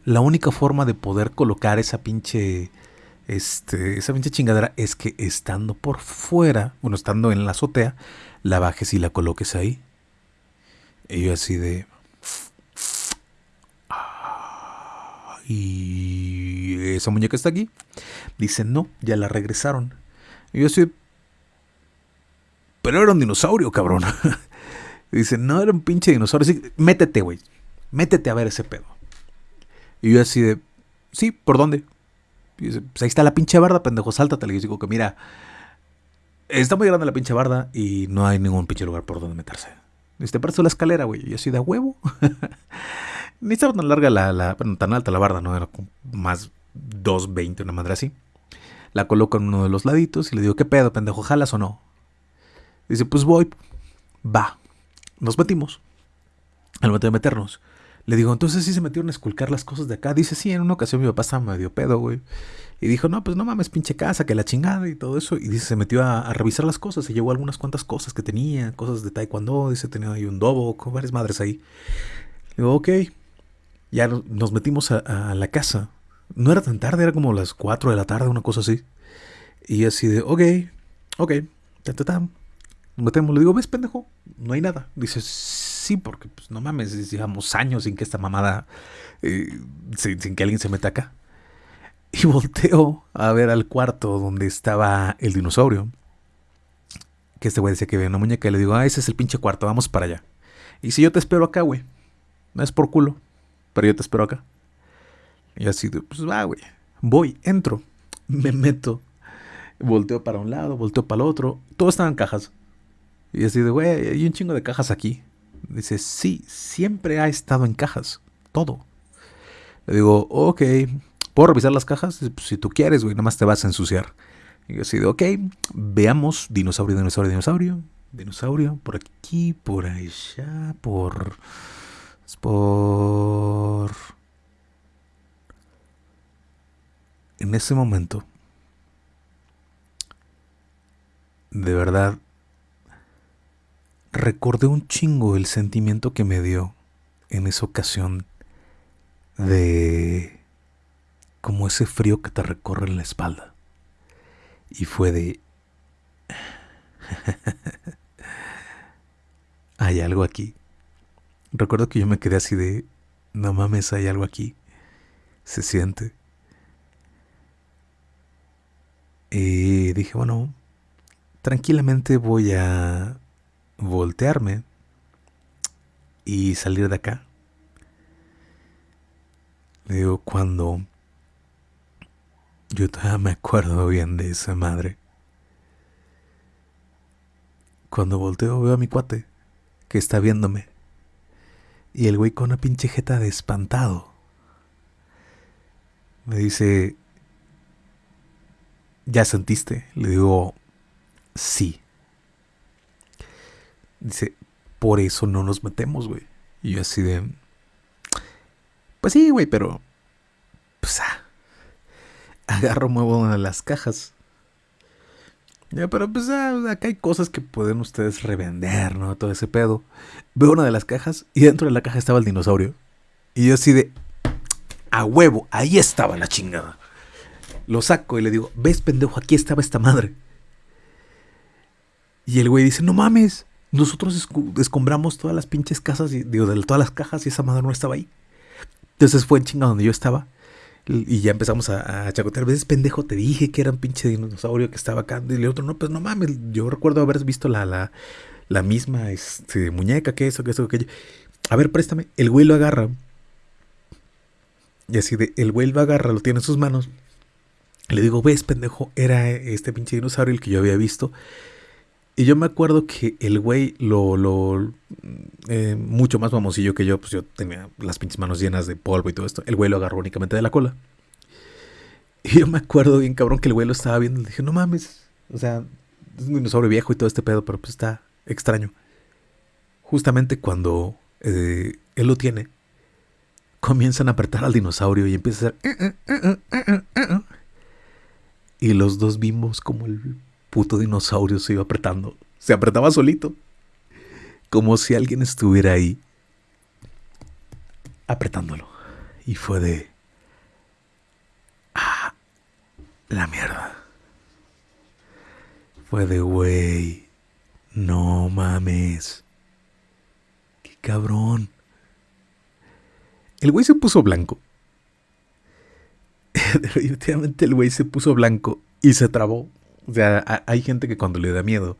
La única forma de poder colocar esa pinche, este, esa pinche chingadera es que estando por fuera, bueno, estando en la azotea, la bajes y la coloques ahí. Y yo así de... ¿Y esa muñeca está aquí? Dice, no, ya la regresaron. Y yo así, pero era un dinosaurio, cabrón. <laughs> Dice, no, era un pinche dinosaurio. Así, métete, güey. Métete a ver ese pedo. Y yo así de, sí, ¿por dónde? Dice, pues ahí está la pinche barda, pendejo, sáltate. Le digo que mira, está muy grande la pinche barda y no hay ningún pinche lugar por donde meterse. Dice, te parece la escalera, güey. Y yo así de huevo. <laughs> Ni estaba tan larga la, la bueno, tan alta la barda, ¿no? Era más 2.20, una madre así. La coloco en uno de los laditos y le digo, ¿qué pedo, pendejo? ¿Jalas o no? Dice, pues voy. Va. Nos metimos. Al momento de meternos, Le digo, entonces sí se metieron a esculcar las cosas de acá. Dice, sí, en una ocasión mi papá estaba medio pedo, güey. Y dijo, no, pues no mames, pinche casa, que la chingada y todo eso. Y dice, se metió a, revisar las cosas. Se llevó algunas cuantas cosas que tenía, cosas de taekwondo. Dice, tenía ahí un dobo, varias madres ahí. Le digo, ok. Ya nos metimos a, la casa. No era tan tarde, era como las 4 de la tarde, una cosa así. Y así de, ok, ok, ta, ta, ta. Nos metemos. Le digo, ¿ves, pendejo? No hay nada. Dice, sí, porque pues no mames, llevamos años sin que esta mamada, eh, sin, que alguien se meta acá. Y <laughs> volteo a ver al cuarto donde estaba el dinosaurio. Que este güey decía que había una muñeca. Y le digo, ah, ese es el pinche cuarto, vamos para allá. Y si yo te espero acá, güey. No es por culo, pero yo te espero acá. Y así, pues va, güey. Voy, entro, me meto. Volteo para un lado, volteo para el otro. Todo estaba en cajas. Y así de, güey, hay un chingo de cajas aquí. Dice, sí, siempre ha estado en cajas. Todo. Le digo, ok, ¿Puedo revisar las cajas? Pues, si tú quieres, güey, nada más te vas a ensuciar. Y yo así de, ok, veamos dinosaurio, dinosaurio, dinosaurio. Dinosaurio, por aquí, por allá, por... Por... En ese momento, de verdad, recordé un chingo el sentimiento que me dio en esa ocasión de como ese frío que te recorre en la espalda. Y fue de... <laughs> hay algo aquí. Recuerdo que yo me quedé así de... No mames, hay algo aquí. Se siente. Y dije, bueno, tranquilamente voy a voltearme y salir de acá. Le digo, cuando yo todavía me acuerdo bien de esa madre. Cuando volteo veo a mi cuate, que está viéndome. Y el güey con una pinche jeta de espantado. Me dice, ¿ya sentiste? Le digo, sí. Dice, por eso no nos metemos, güey. Y yo así de, pues sí, güey, pero, pues, ah, <laughs> agarro, muevo una de las cajas. Ya, pero pues ah, acá hay cosas que pueden ustedes revender, ¿no? Todo ese pedo. Veo una de las cajas y dentro de la caja estaba el dinosaurio. Y yo así de... A huevo, ahí estaba la chingada. Lo saco y le digo, ves pendejo, aquí estaba esta madre. Y el güey dice, no mames, nosotros escombramos todas las pinches casas, y, digo, de todas las cajas y esa madre no estaba ahí. Entonces fue en chinga donde yo estaba. Y ya empezamos a, a chacotear. A pendejo, te dije que era un pinche dinosaurio que estaba acá. Y el otro, no, pues no mames. Yo recuerdo haber visto la, la, la misma este, muñeca, que eso, que eso, que A ver, préstame. El güey lo agarra. Y así de, el güey lo agarra, lo tiene en sus manos. Le digo, ves, pendejo, era este pinche dinosaurio el que yo había visto. Y yo me acuerdo que el güey lo, lo eh, mucho más famosillo que yo, pues yo tenía las pinches manos llenas de polvo y todo esto. El güey lo agarró únicamente de la cola. Y yo me acuerdo bien cabrón que el güey lo estaba viendo. Le dije, no mames. O sea, es un dinosaurio viejo y todo este pedo, pero pues está extraño. Justamente cuando eh, él lo tiene, comienzan a apretar al dinosaurio y empieza a hacer... Y los dos vimos como el puto dinosaurio se iba apretando. Se apretaba solito. Como si alguien estuviera ahí apretándolo. Y fue de... Ah, la mierda. Fue de, güey, no mames. Qué cabrón. El güey se puso blanco. <laughs> Definitivamente el güey se puso blanco y se trabó. O sea, hay gente que cuando le da miedo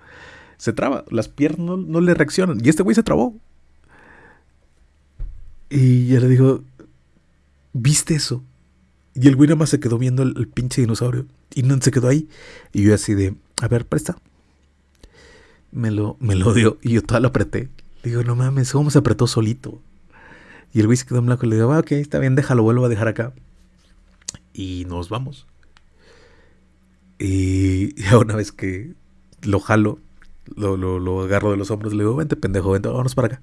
se traba, las piernas no, le reaccionan. Y este güey se trabó. Y yo le digo, ¿viste eso? Y el güey nada más se quedó viendo el, pinche dinosaurio. Y no se quedó ahí. Y yo así de, a ver, presta. Me lo, me lo dio. Y yo toda lo apreté. Le digo, no mames, ¿cómo se apretó solito? Y el güey se quedó en blanco y le digo, ah, ok, está bien, déjalo, vuelvo a dejar acá. Y nos vamos. Y <laughs> ya una vez que lo jalo, lo, lo, agarro de los hombros, le digo, vente pendejo, vente, vámonos para acá.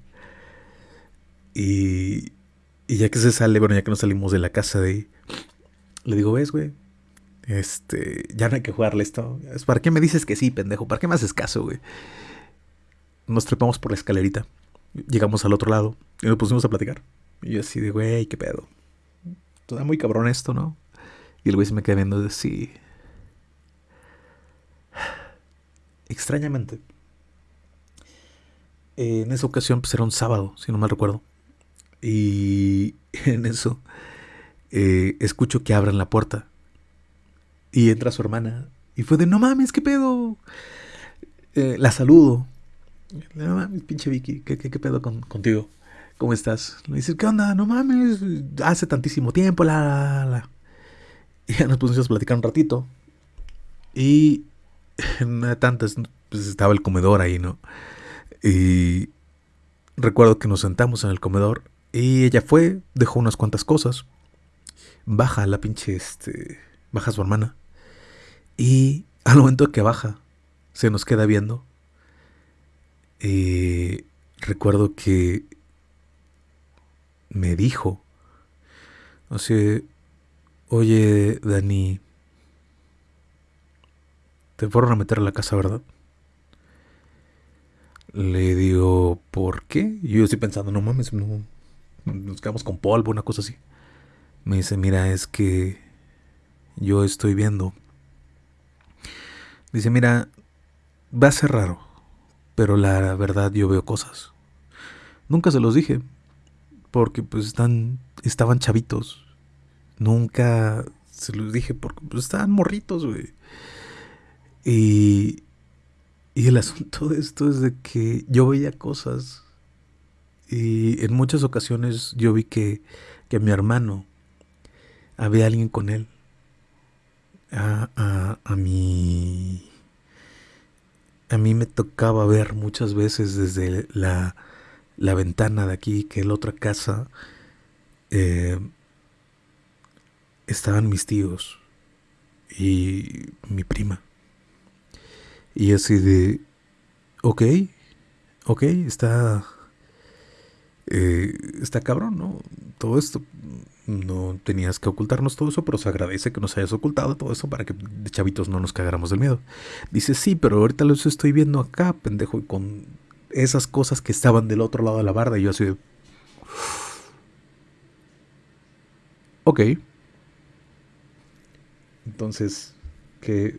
Y Y ya que se sale, bueno, ya que nos salimos de la casa de ahí, le digo, ves, güey, este, ya no hay que jugarle esto. ¿Para qué me dices que sí, pendejo? ¿Para qué me haces caso, güey? Nos trepamos por la escalerita. Llegamos al otro lado y nos pusimos a platicar. Y yo así de, güey, qué pedo. Está muy cabrón esto, ¿no? Y el güey se me queda viendo así. Extrañamente. En esa ocasión, pues era un sábado, si no mal recuerdo. Y <laughs> en eso eh, escucho que abran la puerta. Y entra su hermana. Y fue de, no mames, ¿qué pedo? Eh, la saludo. No mames, pinche Vicky, ¿qué, qué, pedo contigo? ¿Cómo estás? Le dice, ¿qué onda? No mames, hace tantísimo tiempo, la, la, la. Y <laughs> ya nos pusimos a platicar un ratito. Y en una de tantas, pues estaba el comedor ahí, ¿no? Y recuerdo que nos sentamos en el comedor y ella fue, dejó unas cuantas cosas. Baja la pinche, este, baja su hermana. Y al momento que baja, se nos queda viendo. Y recuerdo que me dijo, o oye, Dani, te fueron a meter a la casa, ¿verdad? Le digo, ¿por qué? Yo estoy pensando, no mames, no, nos quedamos con polvo, una cosa así. Me dice, mira, es que yo estoy viendo. Dice, mira, va a ser raro, pero la verdad yo veo cosas. Nunca se los dije, porque pues están, estaban chavitos. Nunca se los dije porque pues, estaban morritos, güey. Y y el asunto de esto es de que yo veía cosas y en muchas ocasiones yo vi que, que mi hermano había alguien con él. A, a, a mí a mí me tocaba ver muchas veces desde la, la ventana de aquí que en la otra casa eh, estaban mis tíos y mi prima. Y así de, ok, ok, está, eh, está cabrón, ¿no? Todo esto, no tenías que ocultarnos todo eso, pero se agradece que nos hayas ocultado todo eso para que de chavitos no nos cagáramos del miedo. Dice, sí, pero ahorita los estoy viendo acá, pendejo, y con esas cosas que estaban del otro lado de la barda, y yo así de... Ok. Entonces, ¿qué,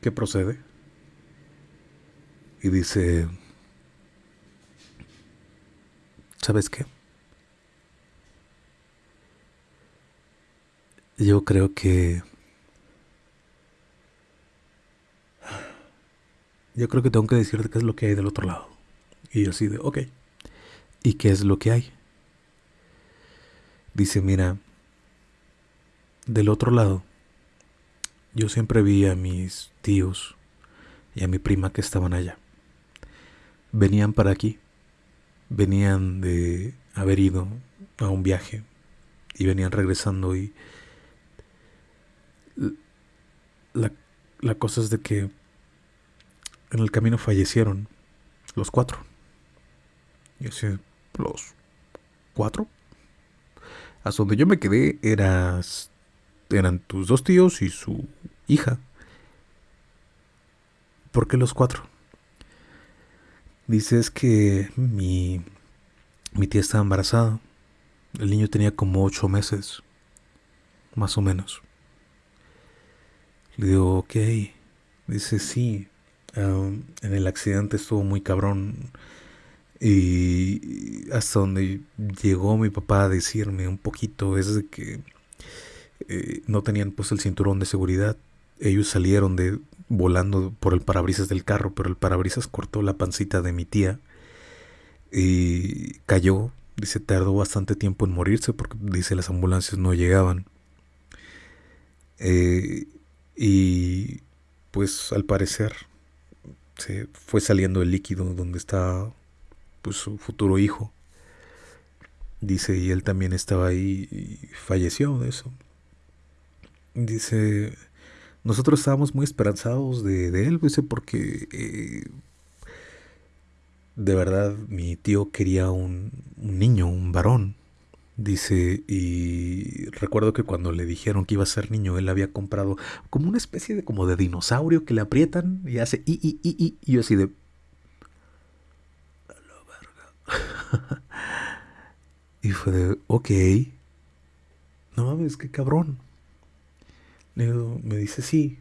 qué procede? Y dice, ¿sabes qué? Yo creo que... Yo creo que tengo que decirte qué es lo que hay del otro lado. Y yo así de, ok. ¿Y qué es lo que hay? Dice, mira, del otro lado, yo siempre vi a mis tíos y a mi prima que estaban allá venían para aquí, venían de haber ido a un viaje y venían regresando y la, la cosa es de que en el camino fallecieron los cuatro. Y así, los cuatro. Hasta donde yo me quedé eras, eran tus dos tíos y su hija. ¿Por qué los cuatro? Dices que mi, mi tía estaba embarazada. El niño tenía como ocho meses, más o menos. Le digo, ok. Dice, sí. en el accidente estuvo muy cabrón. Y hasta donde llegó mi papá a decirme un poquito es de que eh, no tenían pues el cinturón de seguridad. Ellos salieron de, volando por el parabrisas del carro, pero el parabrisas cortó la pancita de mi tía y cayó. Dice, tardó bastante tiempo en morirse porque dice las ambulancias no llegaban. Eh, y pues al parecer se fue saliendo el líquido donde está pues su futuro hijo. Dice, y él también estaba ahí y falleció de eso. Dice, nosotros estábamos muy esperanzados de, él, porque eh, de verdad mi tío quería un, niño, un varón. Dice, y recuerdo que cuando le dijeron que iba a ser niño, él había comprado como una especie de como de dinosaurio que le aprietan y hace y, y, y, y, y yo así de... <laughs> y fue de, ok. No mames, qué cabrón. Me dice, sí.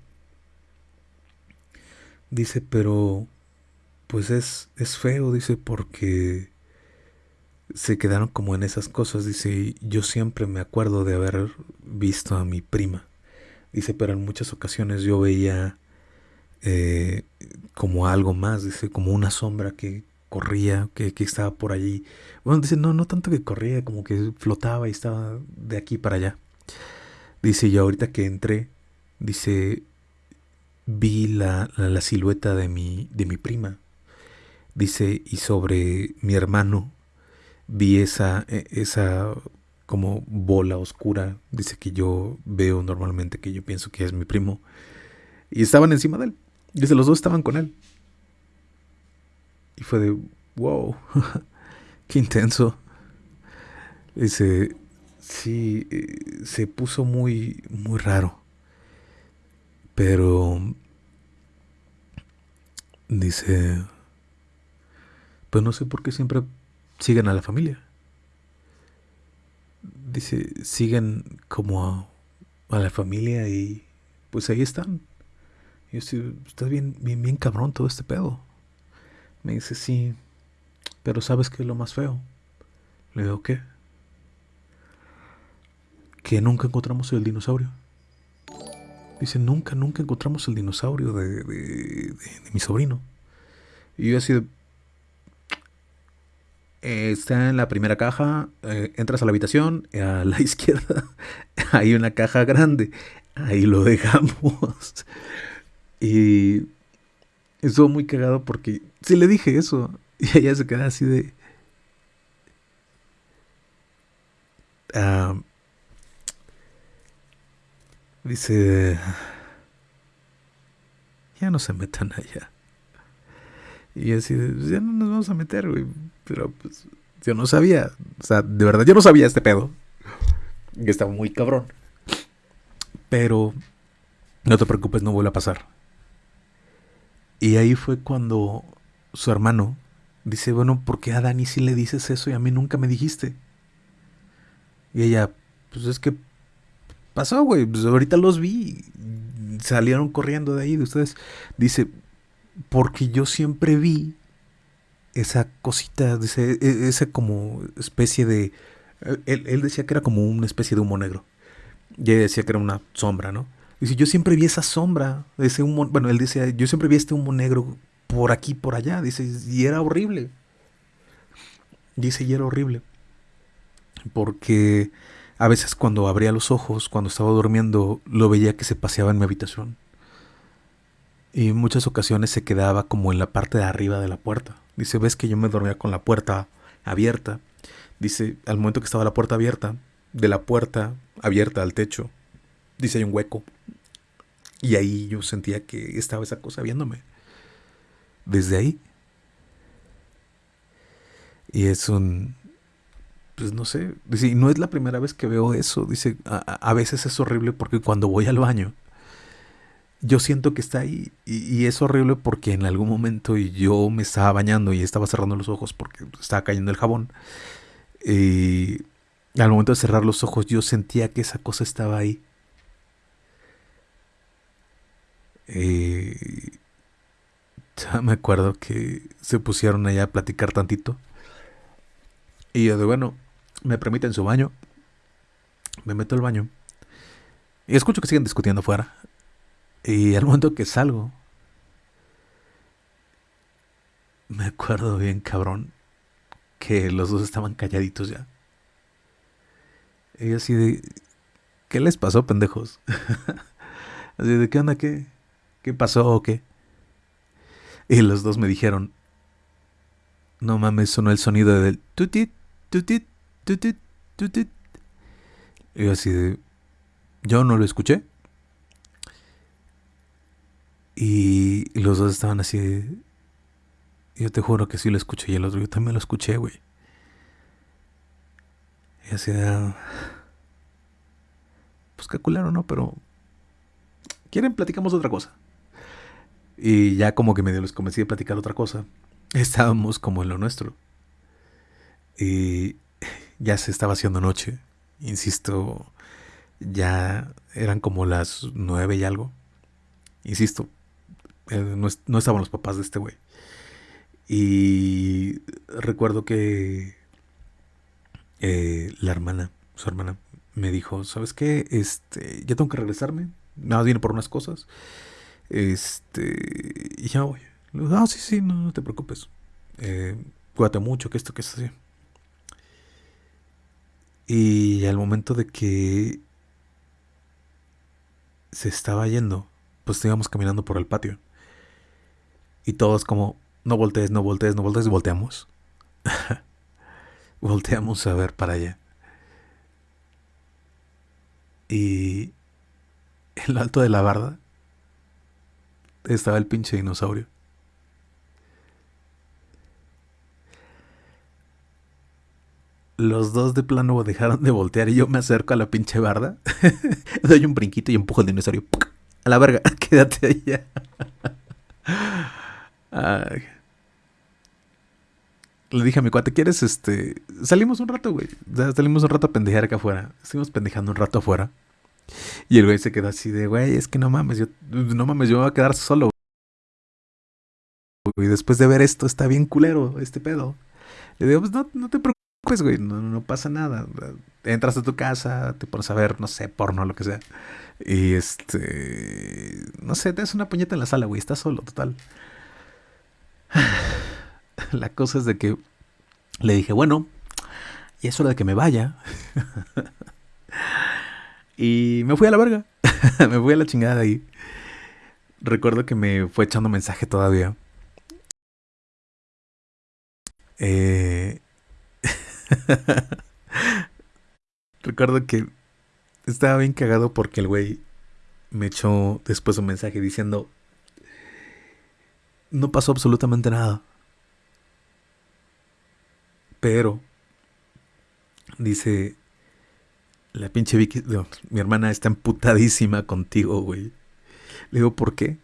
Dice, pero pues es, es feo, dice, porque se quedaron como en esas cosas. Dice, yo siempre me acuerdo de haber visto a mi prima. Dice, pero en muchas ocasiones yo veía eh, como algo más, dice, como una sombra que corría, que, que, estaba por allí. Bueno, dice, no, no tanto que corría, como que flotaba y estaba de aquí para allá. Dice, yo ahorita que entré, dice, vi la, la, la silueta de mi, de mi prima. Dice, y sobre mi hermano vi esa, e, esa como bola oscura, dice que yo veo normalmente, que yo pienso que es mi primo, y estaban encima de él. Dice, los dos estaban con él. Y fue de, wow, <laughs> qué intenso. Dice, sí, eh, se puso muy, muy raro. Pero, dice, pues no sé por qué siempre siguen a la familia. Dice, siguen como a, a la familia y pues ahí están. Y yo sí, está bien, bien, bien cabrón todo este pedo. Me dice, sí, pero ¿sabes qué es lo más feo? Le digo, ¿qué? Que nunca encontramos el dinosaurio. Dice, nunca, nunca encontramos el dinosaurio de, de, mi sobrino. Y yo así de, eh, está en la primera caja, eh, entras a la habitación, a la <laughs> izquierda hay una caja grande, ahí lo dejamos. y estuvo muy cagado porque si le dije eso y ella se queda así de... Uh, dice... Ya no se metan allá. Y así, pues, ya no nos vamos a meter, güey. Pero pues yo no sabía. O sea, de verdad, yo no sabía este pedo. Y estaba muy cabrón. Pero no te preocupes, no vuelve a pasar. Y ahí fue cuando su hermano dice, bueno, ¿por qué a Dani sí le dices eso y a mí nunca me dijiste? Y ella, pues es que pasó, güey, pues ahorita los vi. Salieron corriendo de ahí de ustedes. Dice, porque yo siempre vi esa cosita, ese, e, esa como especie de... Él, él, decía que era como una especie de humo negro. Y ella decía que era una sombra, ¿no? Dice, yo siempre vi esa sombra, ese humo, bueno, él decía, yo siempre vi este humo negro por aquí, por allá, dice, y era horrible. Dice, y era horrible. Porque a veces cuando abría los ojos, cuando estaba durmiendo, lo veía que se paseaba en mi habitación y en muchas ocasiones se quedaba como en la parte de arriba de la puerta. Dice, ves que yo me dormía con la puerta abierta. Dice, al momento que estaba la puerta abierta, de la puerta abierta al techo, dice, hay un hueco. Y ahí yo sentía que estaba esa cosa viéndome. Desde ahí. Y es un... Pues no sé. Dice, no es la primera vez que veo eso. Dice, a, a veces es horrible porque cuando voy al baño yo siento que está ahí y, es horrible porque en algún momento yo me estaba bañando y estaba cerrando los ojos porque estaba cayendo el jabón. Y al momento de cerrar los ojos yo sentía que esa cosa estaba ahí. Y ya me acuerdo que se pusieron allá a platicar tantito. Y yo de bueno, me permiten su baño. Me meto al baño. Y escucho que siguen discutiendo afuera. Y al momento que salgo, me acuerdo bien, cabrón, que los dos estaban calladitos ya. Y así de, ¿qué les pasó, pendejos? <laughs> así de, ¿qué onda? ¿Qué? ¿Qué pasó o qué? Y los dos me dijeron, no mames, sonó el sonido del tutit, tutit, Y así de, yo no lo escuché. Y, los dos estaban así. Yo te juro que sí lo escuché. Y el otro, yo también lo escuché, güey. Y así de... Pues qué culero, ¿no? Pero... ¿Quieren? Platicamos otra cosa. Y ya como que medio les convencí de platicar otra cosa. Estábamos como en lo nuestro. Y ya se estaba haciendo noche. Insisto, ya eran como las nueve y algo. Insisto, eh, no, no, estaban los papás de este güey. Y recuerdo que eh, la hermana, su hermana, me dijo, ¿sabes qué? Este, ya tengo que regresarme. Nada viene por unas cosas. Este, y ya voy. Ah, sí, sí, no, no te preocupes. Eh, cuídate mucho, que esto, que esto, así. Y al momento de que se estaba yendo, pues íbamos caminando por el patio. Y todos como, no voltees, no voltees, no voltees, volteamos. <laughs> volteamos a ver para allá. Y en lo alto de la barda estaba el pinche dinosaurio. Los dos de plano dejaron de voltear y yo me acerco a la pinche barda. <laughs> Doy un brinquito y empujo al dinosaurio. A la verga, <laughs> quédate allá. Le dije a mi cuate, ¿quieres este? Salimos un rato, güey. Salimos un rato a pendejar acá afuera. Estuvimos pendejando un rato afuera. Y el güey se quedó así de, güey, es que no mames, yo, no mames, yo me voy a quedar solo. Y después de ver esto, está bien culero este pedo. Le digo, pues no, no te preocupes, güey, no, no pasa nada. Entras a tu casa, te pones a ver, no sé, porno, lo que sea. Y este, no sé, te das una puñeta en la sala, güey, estás solo, total. <sighs> La cosa es de que le dije, bueno, y es hora de que me vaya. <laughs> y me fui a la verga. <laughs> me fui a la chingada ahí. Recuerdo que me fue echando mensaje todavía. Eh... <laughs> Recuerdo que estaba bien cagado porque el güey me echó después un mensaje diciendo, no pasó absolutamente nada. Pero, dice, la pinche Vicky, mi hermana está emputadísima contigo, güey. Le digo, ¿por qué?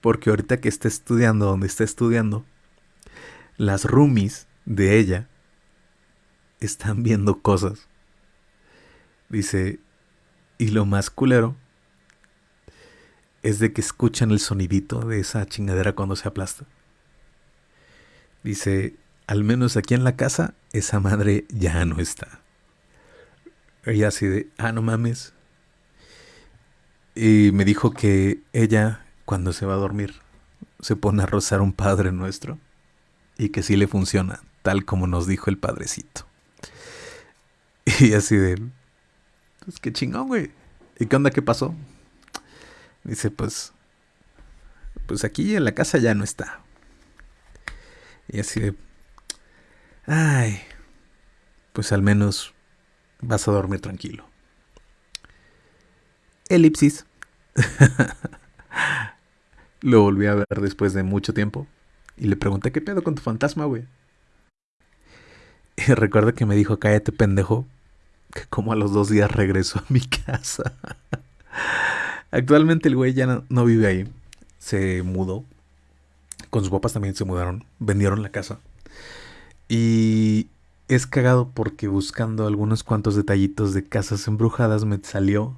Porque ahorita que está estudiando donde está estudiando, las roomies de ella están viendo cosas. Dice, y lo más culero es de que escuchan el sonidito de esa chingadera cuando se aplasta. Dice, al menos aquí en la casa, esa madre ya no está. Ella así de, ah, no mames. Y me dijo que ella, cuando se va a dormir, se pone a rozar un Padre Nuestro y que sí le funciona, tal como nos dijo el padrecito. <laughs> Y así de, pues qué chingón, güey. ¿Y qué onda? ¿Qué pasó? Dice, pues, pues aquí en la casa ya no está. Y así de, ay, pues al menos vas a dormir tranquilo. Elipsis. <laughs> Lo volví a ver después de mucho tiempo y le pregunté qué pedo con tu fantasma, güey. <laughs> Y recuerdo que me dijo, cállate pendejo, que como a los dos días regresó a mi <laughs> casa. Actualmente el güey ya no, vive ahí. Se mudó. Con sus papás también se mudaron. Vendieron la casa. Y es cagado porque buscando algunos cuantos detallitos de casas embrujadas me salió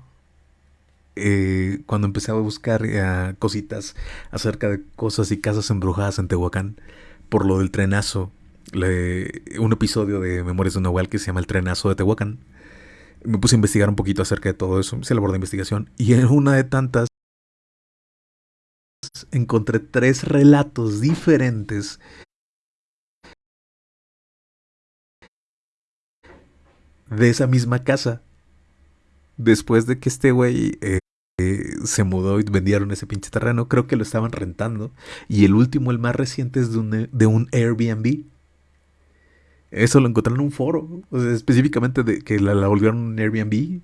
eh, cuando empecé a buscar eh, cositas acerca de cosas y casas embrujadas en Tehuacán por lo del trenazo. un episodio de Memorias de Nahual que se llama El trenazo de Tehuacán me puse a investigar un poquito acerca de todo eso, hice labor de investigación y en una de tantas encontré tres relatos diferentes de esa misma casa. Después de que este güey eh, se mudó y vendieron ese pinche terreno, creo que lo estaban rentando. Y el último, el más reciente, es de un, de un Airbnb. Eso lo encontré en un foro, específicamente de que la, volvieron un Airbnb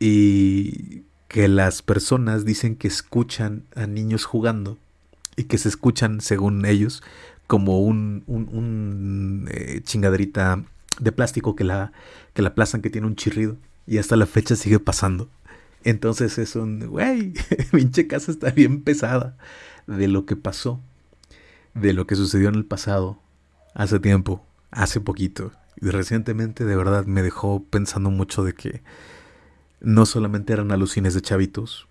y que las personas dicen que escuchan a niños jugando y que se escuchan, según ellos, como un, un, un eh, de plástico que la, que la aplazan, que tiene un chirrido. Y hasta la fecha sigue pasando. Entonces es un, güey, <laughs> pinche casa está bien pesada de lo que pasó, de lo que sucedió en el pasado, hace tiempo, hace poquito. Y recientemente de verdad me dejó pensando mucho de que no solamente eran alucines de chavitos,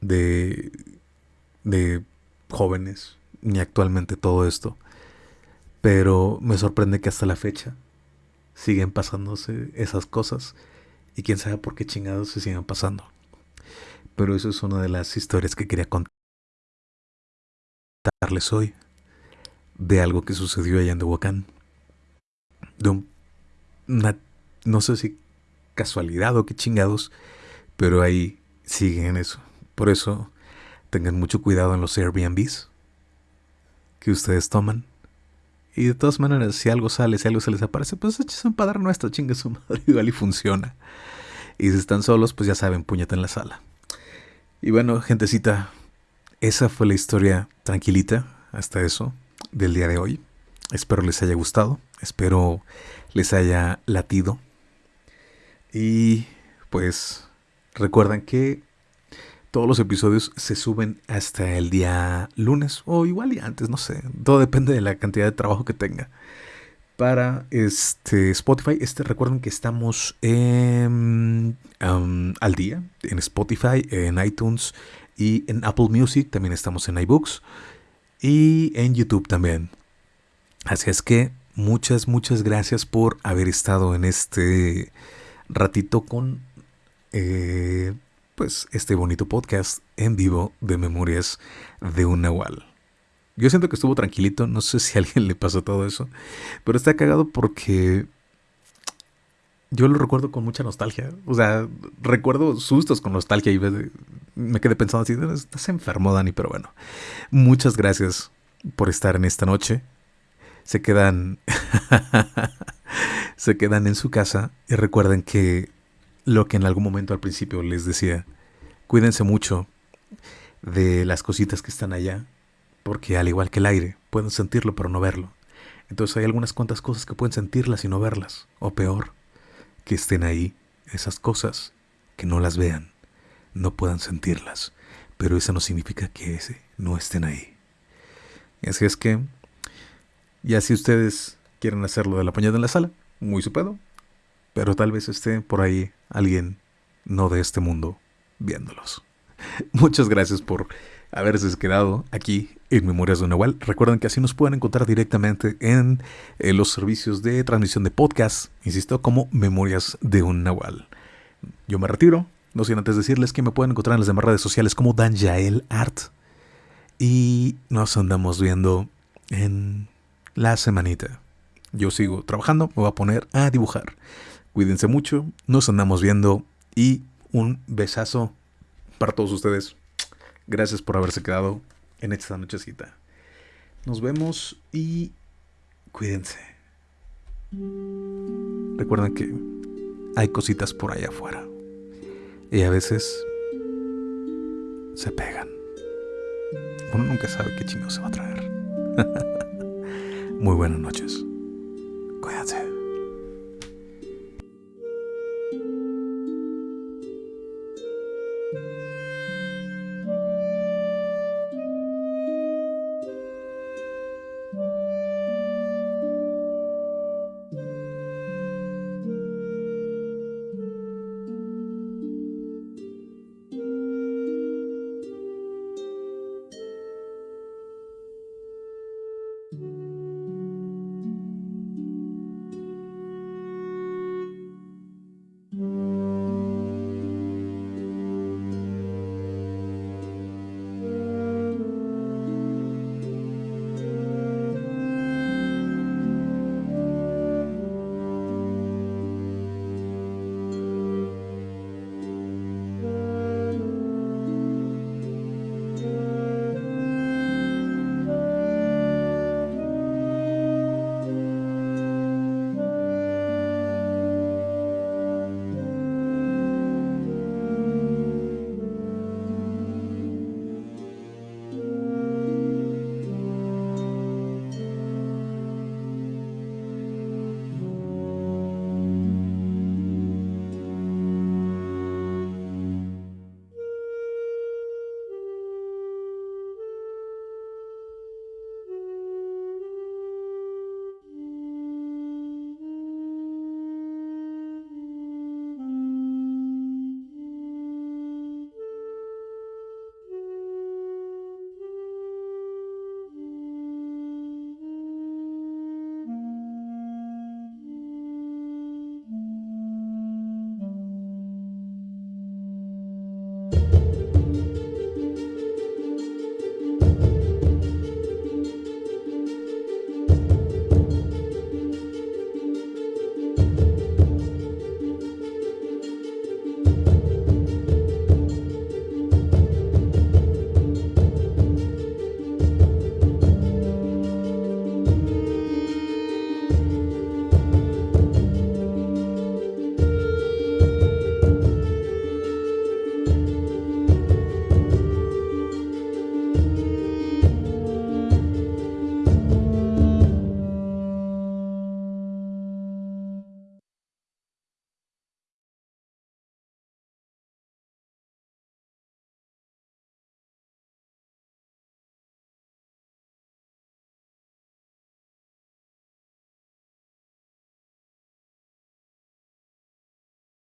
de, de jóvenes, ni actualmente todo esto, pero me sorprende que hasta la fecha siguen pasándose esas cosas y quién sabe por qué chingados se siguen pasando. Pero eso es una de las historias que quería contarles hoy de algo que sucedió allá en Tehuacán. De una, no sé si casualidad o qué chingados, pero ahí siguen eso. Por eso tengan mucho cuidado en los Airbnbs que ustedes toman. Y de todas maneras, si algo sale, si algo se les aparece, pues échese un padre nuestro, chingue su <laughs> madre, igual y funciona. Y si están solos, pues ya saben, puñete en la sala. Y bueno, gentecita, esa fue la historia tranquilita, hasta eso, del día de hoy. Espero les haya gustado, espero les haya latido. Y pues recuerdan que todos los episodios se suben hasta el día lunes o igual y antes, no sé. Todo depende de la cantidad de trabajo que tenga. Para este Spotify, este recuerden que estamos en, al día en Spotify, en iTunes y en Apple Music. También estamos en iBooks y en YouTube también. Así es que muchas, muchas gracias por haber estado en este ratito con eh, pues este bonito podcast en vivo de Memorias de un Nahual. Yo siento que estuvo tranquilito, no sé si a alguien le pasó todo eso, pero está cagado porque yo lo recuerdo con mucha nostalgia. O sea, recuerdo sustos con nostalgia y me quedé pensando así, estás enfermo, Dani, pero bueno. Muchas gracias por estar en esta noche. Se quedan <laughs> se quedan en su casa y recuerden que lo que en algún momento al principio les decía. Cuídense mucho de las cositas que están allá, porque al igual que el aire, pueden sentirlo pero no verlo. Entonces hay algunas cuantas cosas que pueden sentirlas y no verlas, o peor, que estén ahí, esas cosas, que no las vean, no puedan sentirlas, pero eso no significa que ese no estén ahí. Así es que, ya si ustedes quieren hacerlo de la pañada en la sala, muy su pedo, pero tal vez esté por ahí alguien no de este mundo viéndolos. <laughs> Muchas gracias por haberse quedado aquí en Memorias de Nahual. Recuerden que así nos pueden encontrar directamente en, eh, los servicios de transmisión de podcast, insisto, como Memorias de un Nahual. Yo me retiro, no sin antes decirles que me pueden encontrar en las demás redes sociales como Danjael Art. Y nos andamos viendo en la semanita. Yo sigo trabajando, me voy a poner a dibujar. Cuídense mucho, nos andamos viendo y un besazo para todos ustedes. Gracias por haberse quedado en esta nochecita. Nos vemos y cuídense. Recuerden que hay cositas por allá afuera. Y a veces se pegan. Uno nunca sabe qué chingo se va a traer. <laughs> Muy buenas noches. Cuídate.